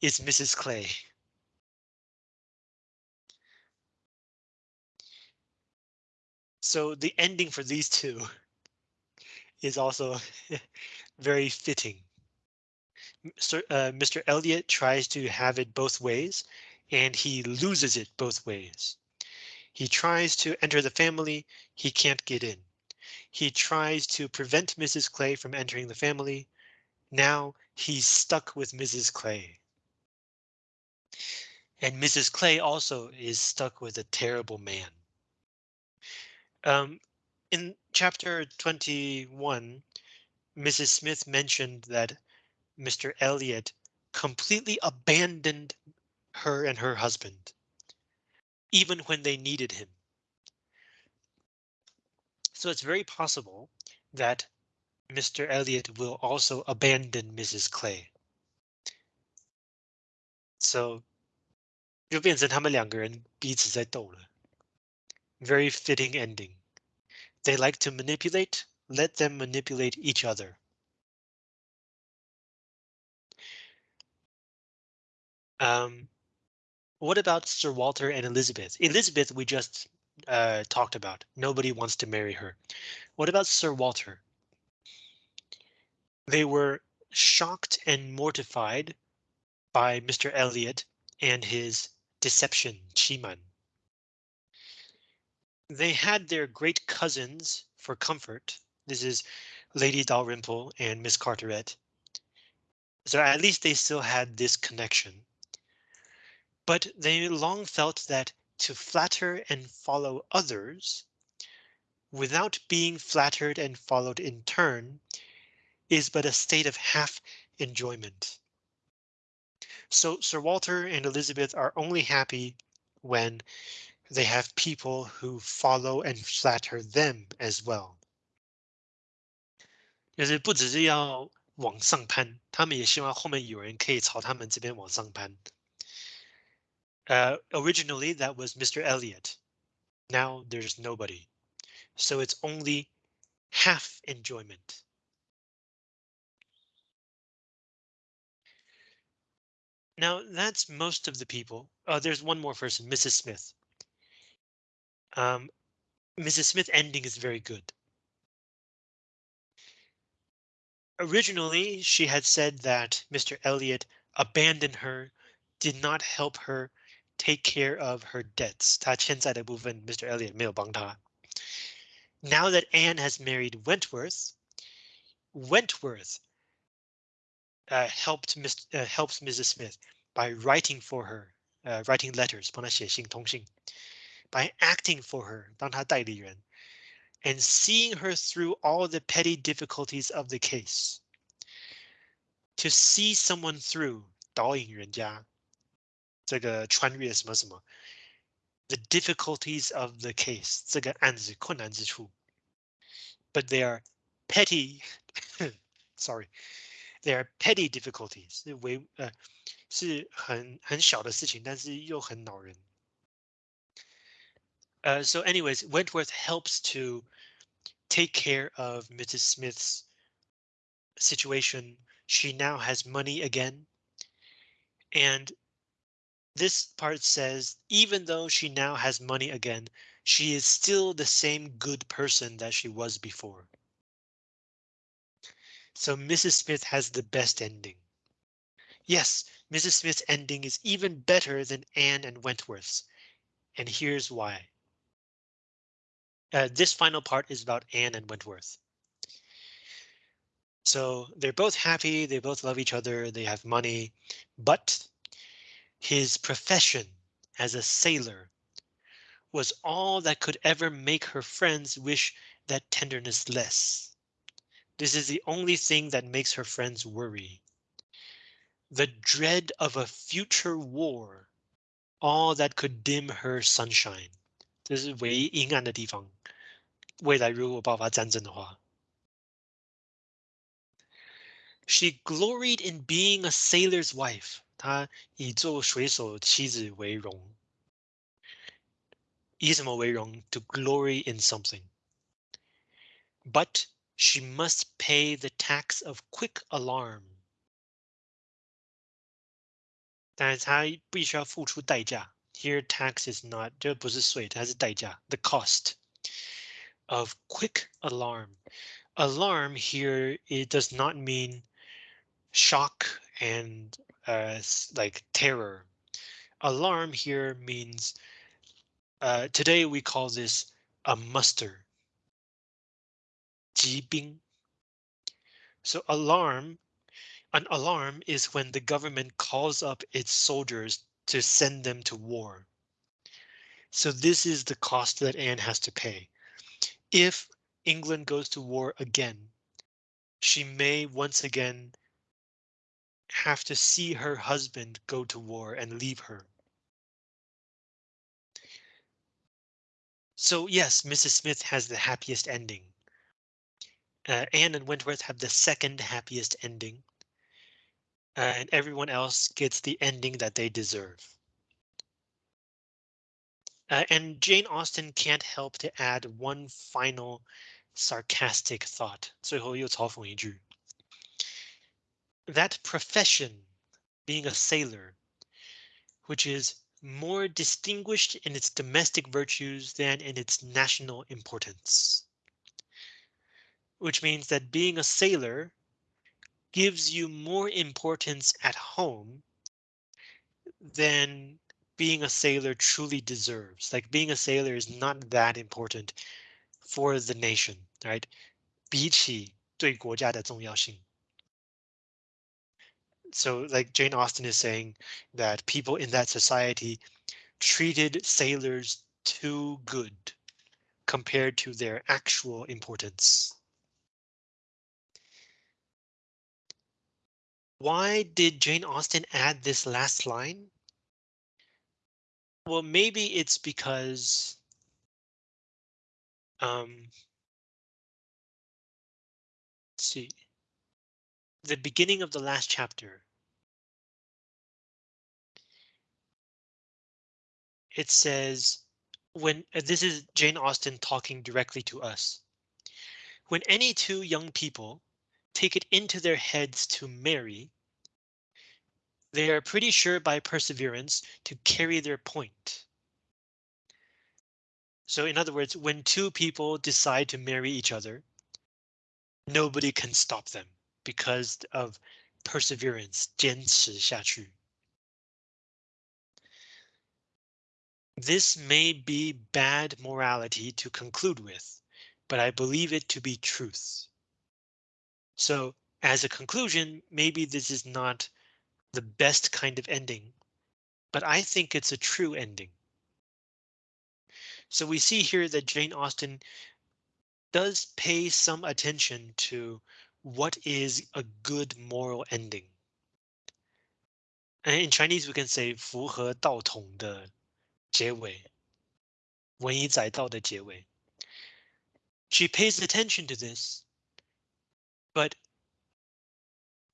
is Mrs. Clay. So the ending for these two is also very fitting. Sir, uh, Mr. Elliot tries to have it both ways, and he loses it both ways. He tries to enter the family, he can't get in. He tries to prevent Mrs. Clay from entering the family. Now he's stuck with Mrs. Clay. And Mrs. Clay also is stuck with a terrible man. Um, in chapter 21, Mrs. Smith mentioned that Mr. Elliot completely abandoned her and her husband, even when they needed him. So it's very possible that Mr. Elliot will also abandon Mrs. Clay. So 就变成他们两个人彼此在斗了。very fitting ending. They like to manipulate, let them manipulate each other. Um, what about Sir Walter and Elizabeth? Elizabeth we just uh, talked about. Nobody wants to marry her. What about Sir Walter? They were shocked and mortified by Mr. Elliot and his deception, Chiman. They had their great cousins for comfort. This is Lady Dalrymple and Miss Carteret. So at least they still had this connection. But they long felt that to flatter and follow others without being flattered and followed in turn is but a state of half enjoyment. So Sir Walter and Elizabeth are only happy when they have people who follow and flatter them as well. 就是不只是要往上攀，他们也希望后面有人可以朝他们这边往上攀。Uh, originally that was Mr. Elliot. Now there's nobody. So it's only half enjoyment. Now that's most of the people. Oh, there's one more person, Mrs. Smith. Um, Mrs. Smith ending is very good. Originally, she had said that Mr. Elliot abandoned her, did not help her take care of her debts. 他欠债的部分，Mr. Elliot 没有帮他。 Now that Anne has married Wentworth, Wentworth uh, helped Miss, uh, helps Mrs. Smith by writing for her, uh, writing letters, 帮她写信通信, by acting for her, 当她代理人, and seeing her through all the petty difficulties of the case. To see someone through, 导引人家,这个穿越什么什么, the difficulties of the case, 这个案子困难之处. But they are petty, sorry, they are petty difficulties. 为呃是很很小的事情，但是又很恼人。 Uh, so anyways, Wentworth helps to take care of Mrs. Smith's situation. She now has money again. And this part says, even though she now has money again, she is still the same good person that she was before. So Mrs. Smith has the best ending. Yes, Mrs. Smith's ending is even better than Anne and Wentworth's. And here's why Uh, this final part is about Anne and Wentworth. So they're both happy, they both love each other, they have money, but his profession as a sailor was all that could ever make her friends wish that tenderness less. This is the only thing that makes her friends worry. The dread of a future war, all that could dim her sunshine. 这是唯一阴暗的地方。 未来如果爆发战争的话，She gloried in being a sailor's wife. 她以做水手妻子为荣。以什么为荣？To glory in something. But she must pay the tax of quick alarm. 但是她必须要付出代价。Here tax is not 这不是税，它是代价。The cost of quick alarm. Alarm here it does not mean shock and uh, like terror. Alarm here means uh, today we call this a muster. 疾兵. So alarm, an alarm is when the government calls up its soldiers to send them to war. So this is the cost that Anne has to pay. If England goes to war again, she may once again have to see her husband go to war and leave her. So yes, Mrs. Smith has the happiest ending. Uh, Anne and Wentworth have the second happiest ending uh, and everyone else gets the ending that they deserve. Uh, and Jane Austen can't help to add one final sarcastic thought. 最后又嘲讽一句. That profession, being a sailor, which is more distinguished in its domestic virtues than in its national importance. Which means that being a sailor gives you more importance at home than being a sailor truly deserves. Like being a sailor is not that important for the nation, right? 比起对国家的重要性. So like Jane Austen is saying that people in that society treated sailors too good compared to their actual importance. Why did Jane Austen add this last line? Well, maybe it's because um, see. The beginning of the last chapter. It says when uh, this is Jane Austen talking directly to us. When any two young people take it into their heads to marry, they are pretty sure by perseverance to carry their point. So in other words, when two people decide to marry each other, nobody can stop them because of perseverance, 坚持下去. This may be bad morality to conclude with, but I believe it to be truth. So as a conclusion, maybe this is not the best kind of ending, but I think it's a true ending. So we see here that Jane Austen does pay some attention to what is a good moral ending. And in Chinese, we can say 符合道统的结尾，文以载道的结尾。She pays attention to this, but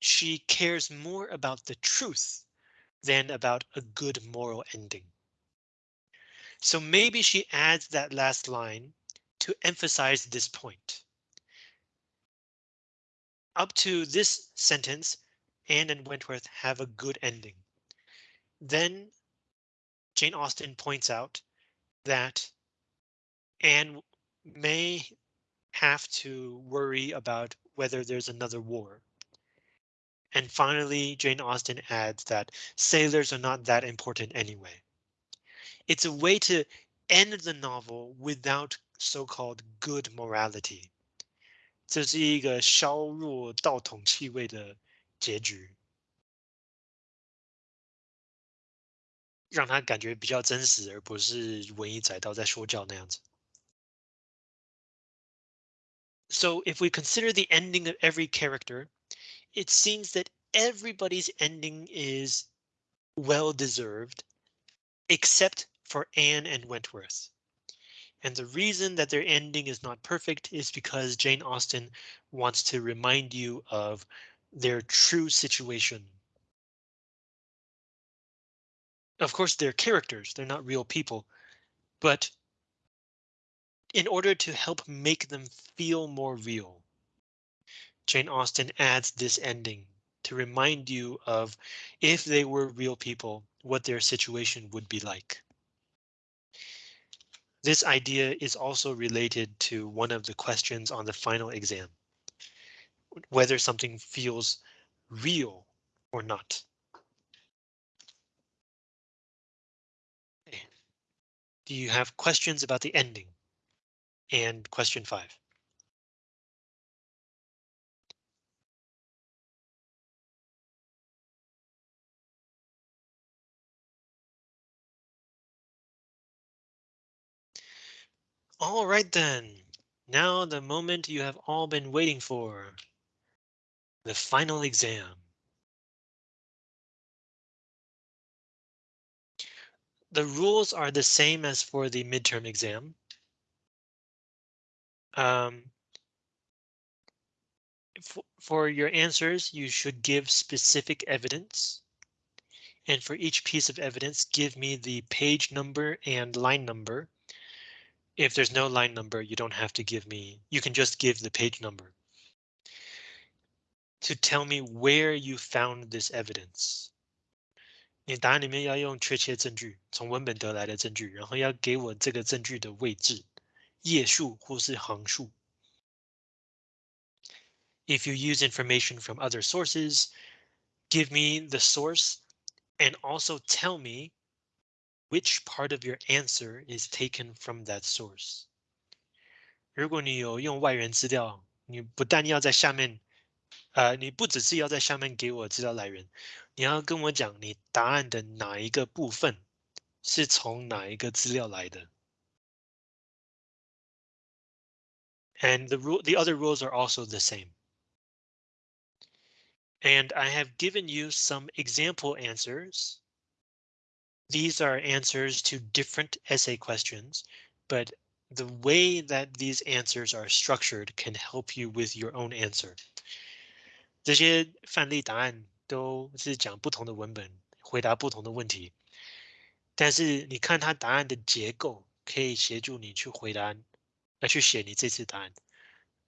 she cares more about the truth than about a good moral ending. So maybe she adds that last line to emphasize this point. Up to this sentence, Anne and Wentworth have a good ending. Then Jane Austen points out that Anne may have to worry about whether there's another war. And finally, Jane Austen adds that sailors are not that important anyway. It's a way to end the novel without so-called good morality. 这是一个削弱道统气味的结局，让他感觉比较真实，而不是文艺载道在说教那样子。So if we consider the ending of every character, it seems that everybody's ending is well deserved, except for Anne and Wentworth. And the reason that their ending is not perfect is because Jane Austen wants to remind you of their true situation. Of course, they're characters, they're not real people, but in order to help make them feel more real, Jane Austen adds this ending to remind you of if they were real people, what their situation would be like. This idea is also related to one of the questions on the final exam. Whether something feels real or not. Do you have questions about the ending? And question five. All right then. Now the moment you have all been waiting for. The final exam. The rules are the same as for the midterm exam. Um, for your answers, you should give specific evidence. And for each piece of evidence, give me the page number and line number if there's no line number, you don't have to give me, you can just give the page number. To tell me where you found this evidence. 你答案里面要用确切证据，从文本得来的证据，然后要给我这个证据的位置，页数或是行数。If you use information from other sources, give me the source and also tell me which part of your answer is taken from that source. 如果你有用外源资料，你不但要在下面，呃，你不只是要在下面给我资料来源，你要跟我讲你答案的哪一个部分是从哪一个资料来的。And the rule, the other rules are also the same. And I have given you some example answers these are answers to different essay questions, but the way that these answers are structured can help you with your own answer. 这些范例答案都是讲不同的文本，回答不同的问题。但是你看它答案的结构，可以协助你去回答，来去写你这次答案。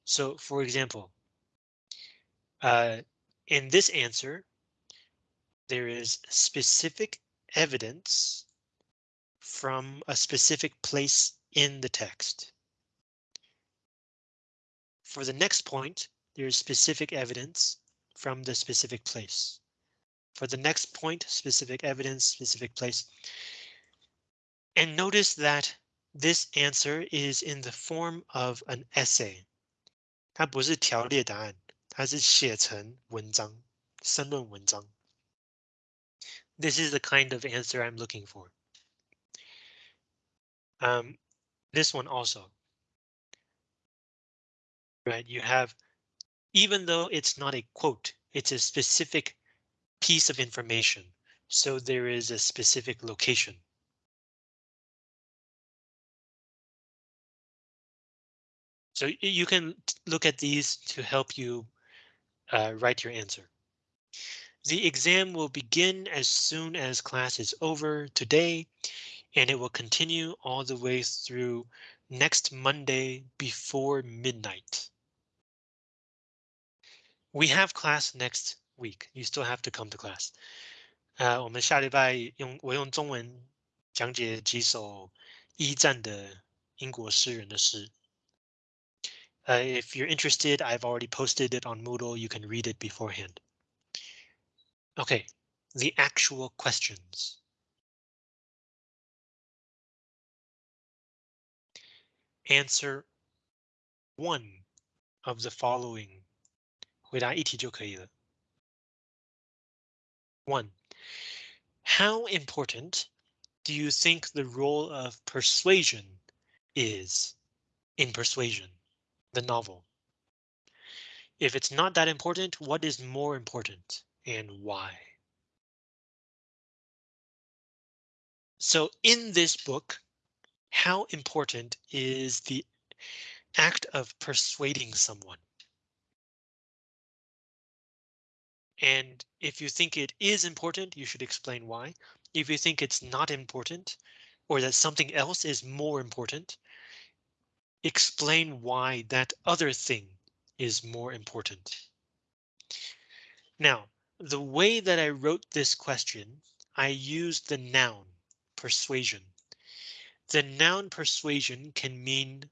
So, for example, uh, in this answer, there is specific evidence from a specific place in the text. For the next point, there is specific evidence from the specific place. For the next point, specific evidence, specific place. And notice that this answer is in the form of an essay. 它不是条列答案，它是写成文章，申论文章。 This is the kind of answer I'm looking for. Um, this one also. Right, you have, even though it's not a quote, it's a specific piece of information. So there is a specific location. So you can look at these to help you uh, write your answer. The exam will begin as soon as class is over today, and it will continue all the way through next Monday before midnight. We have class next week. You still have to come to class. 呃，我们下礼拜用我用中文讲解几首一战的英国诗人的诗。uh, if you're interested, I've already posted it on Moodle. You can read it beforehand. OK, the actual questions. Answer one of the following. 回答一题就可以了. One, how important do you think the role of persuasion is in persuasion? the novel. If it's not that important, what is more important And why? So in this book, how important is the act of persuading someone? And if you think it is important, you should explain why. If you think it's not important, or that something else is more important, explain why that other thing is more important. Now, the way that I wrote this question, I used the noun persuasion. The noun persuasion can mean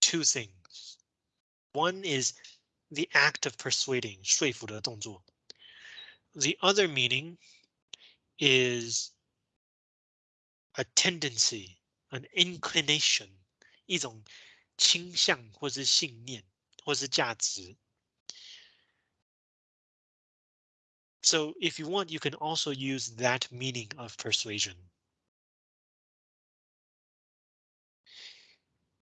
two things. One is the act of persuading, 说服的动作. The other meaning is a tendency, an inclination, 一种倾向或是信念或是价值。 So if you want, you can also use that meaning of persuasion.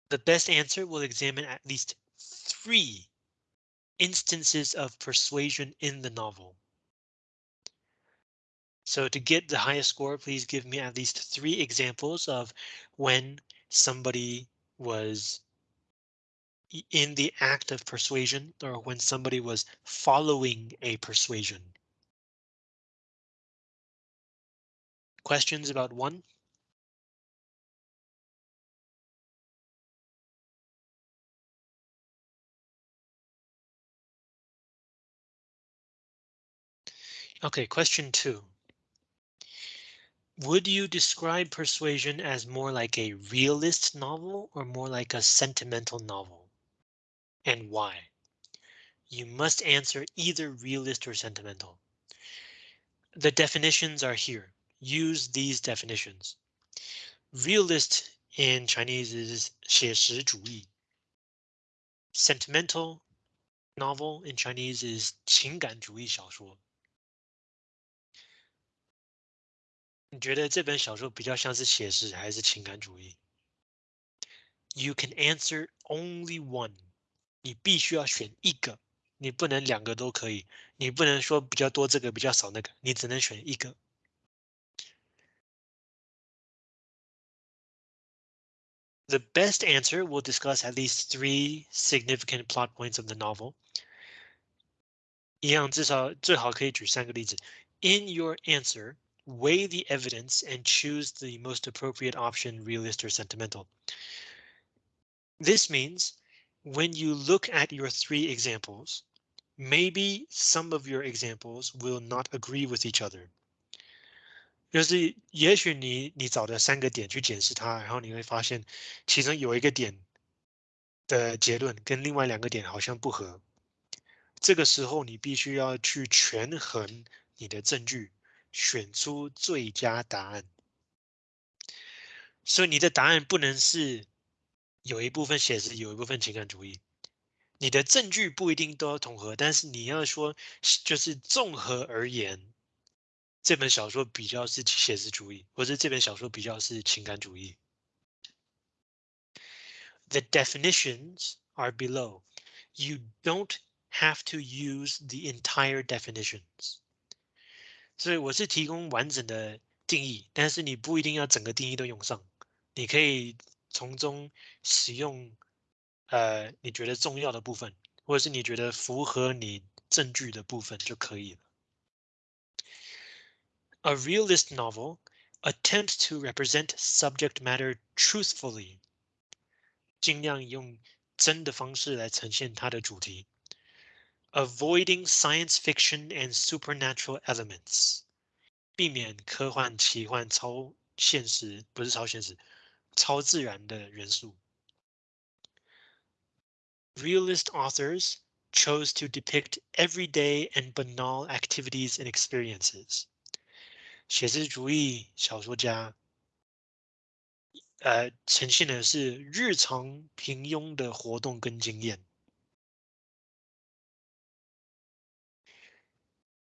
The best answer will examine at least three instances of persuasion in the novel. So to get the highest score, please give me at least three examples of when somebody was in the act of persuasion or when somebody was following a persuasion. Questions about one? OK, question two. Would you describe Persuasion as more like a realist novel or more like a sentimental novel? And why? You must answer either realist or sentimental. The definitions are here Use these definitions. Realist in Chinese is 写实主义. Sentimental novel in Chinese is 情感主义小说。你觉得这本小说比较像是写实还是情感主义？You can answer only one。你必须要选一个，你不能两个都可以，你不能说比较多这个比较少那个，你只能选一个。 The best answer will discuss at least three significant plot points of the novel. 一样，至少最好可以举三个例子。In your answer, weigh the evidence and choose the most appropriate option, realist or sentimental. This means when you look at your three examples, maybe some of your examples will not agree with each other. 就是也许你你找的三个点去检视它，然后你会发现其中有一个点的结论跟另外两个点好像不合。这个时候你必须要去权衡你的证据。选出最佳答案。所以你的答案不能是有一部分写实，有一部分情感主义。你的证据不一定都要统合，但是你要说就是综合而言，这本小说比较是写实主义，或者这本小说比较是情感主义。The definitions are below. You don't have to use the entire definitions. 所以我是提供完整的定义，但是你不一定要整个定义都用上，你可以从中使用。呃，你觉得重要的部分，或者是你觉得符合你证据的部分就可以了。A realist novel attempts to represent subject matter truthfully，尽量用真的方式来呈现它的主题。Avoiding science fiction and supernatural elements，避免科幻、奇幻、超现实，不是超现实，超自然的元素。realist authors chose to depict everyday and banal activities and experiences. 写实主义小说家，呃，呈现的是日常平庸的活动跟经验。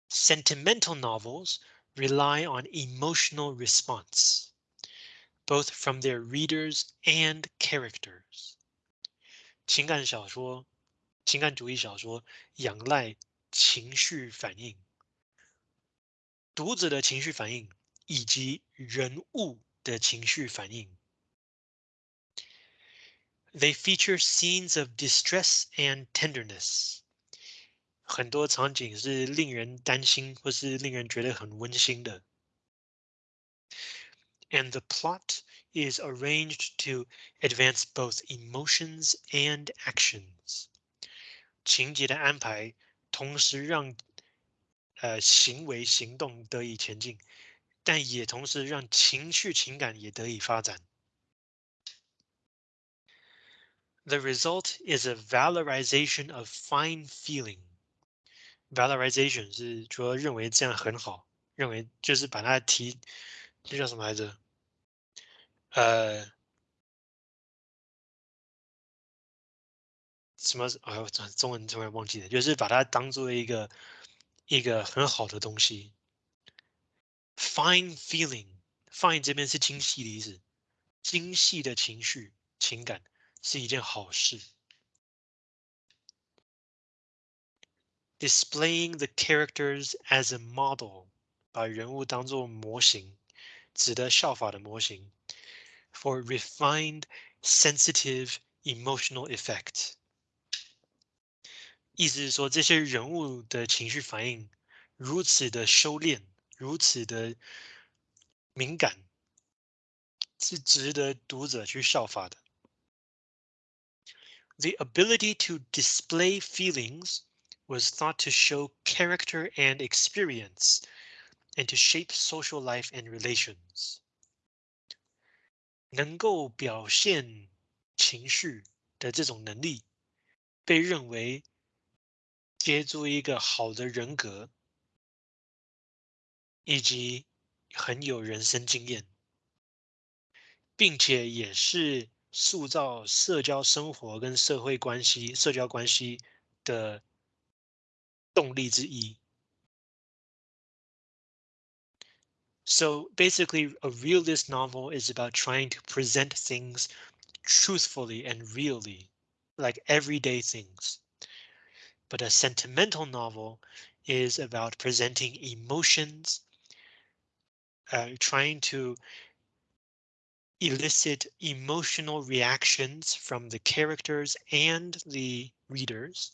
Sentimental novels rely on emotional response, both from their readers and characters. 情感小说、情感主义小说仰赖情绪反应，读者的情绪反应以及人物的情绪反应。They feature scenes of distress and tenderness。很多场景是令人担心或是令人觉得很温馨的。And the plot is arranged to advance both emotions and actions. 情节的安排同时让 呃行为行动得以前进，但也同时让情绪情感也得以发展。The result is a valorization of fine feeling. Valorization 是说认为这样很好，认为就是把它提，这叫什么来着？呃，什么？哎呦，中文突然忘记了，就是把它当做一个一个很好的东西。Fine feeling，fine 这边是精细的意思，精细的情绪情感是一件好事。Displaying the characters as a model，把人物当做模型，值得效法的模型。for refined, sensitive, emotional effect。 意思是说，这些人物的情绪反应如此的收敛，如此的敏感，是值得读者去效法的。The ability to display feelings was thought to show character and experience, and to shape social life and relations. 能够表现情绪的这种能力，被认为 接住一个好的人格，以及很有人生经验，并且也是塑造社交生活跟社会关系、社交关系的动力之一。So basically, a realist novel is about trying to present things truthfully and really, like everyday things. But a sentimental novel is about presenting emotions, uh, trying to elicit emotional reactions from the characters and the readers.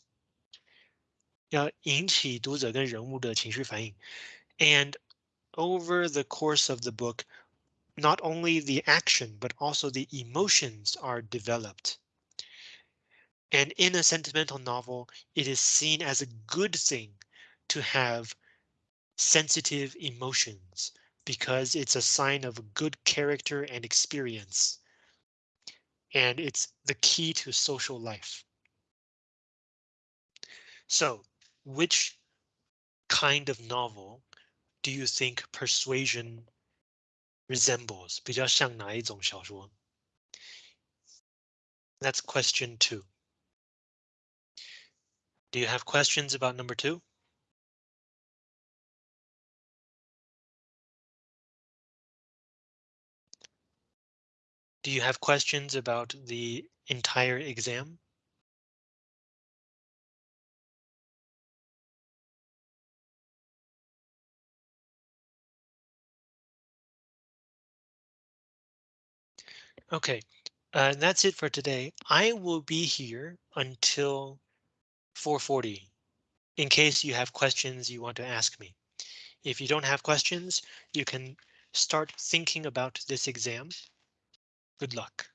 要引起读者跟人物的情绪反应，and over the course of the book, not only the action, but also the emotions are developed. And in a sentimental novel, it is seen as a good thing to have sensitive emotions because it's a sign of good character and experience. And it's the key to social life. So which kind of novel do you think persuasion resembles 比较像哪一种小说? That's question two. Do you have questions about number two? Do you have questions about the entire exam? Okay, uh, that's it for today. I will be here until 4:40 in case you have questions you want to ask me. If you don't have questions, you can start thinking about this exam. Good luck.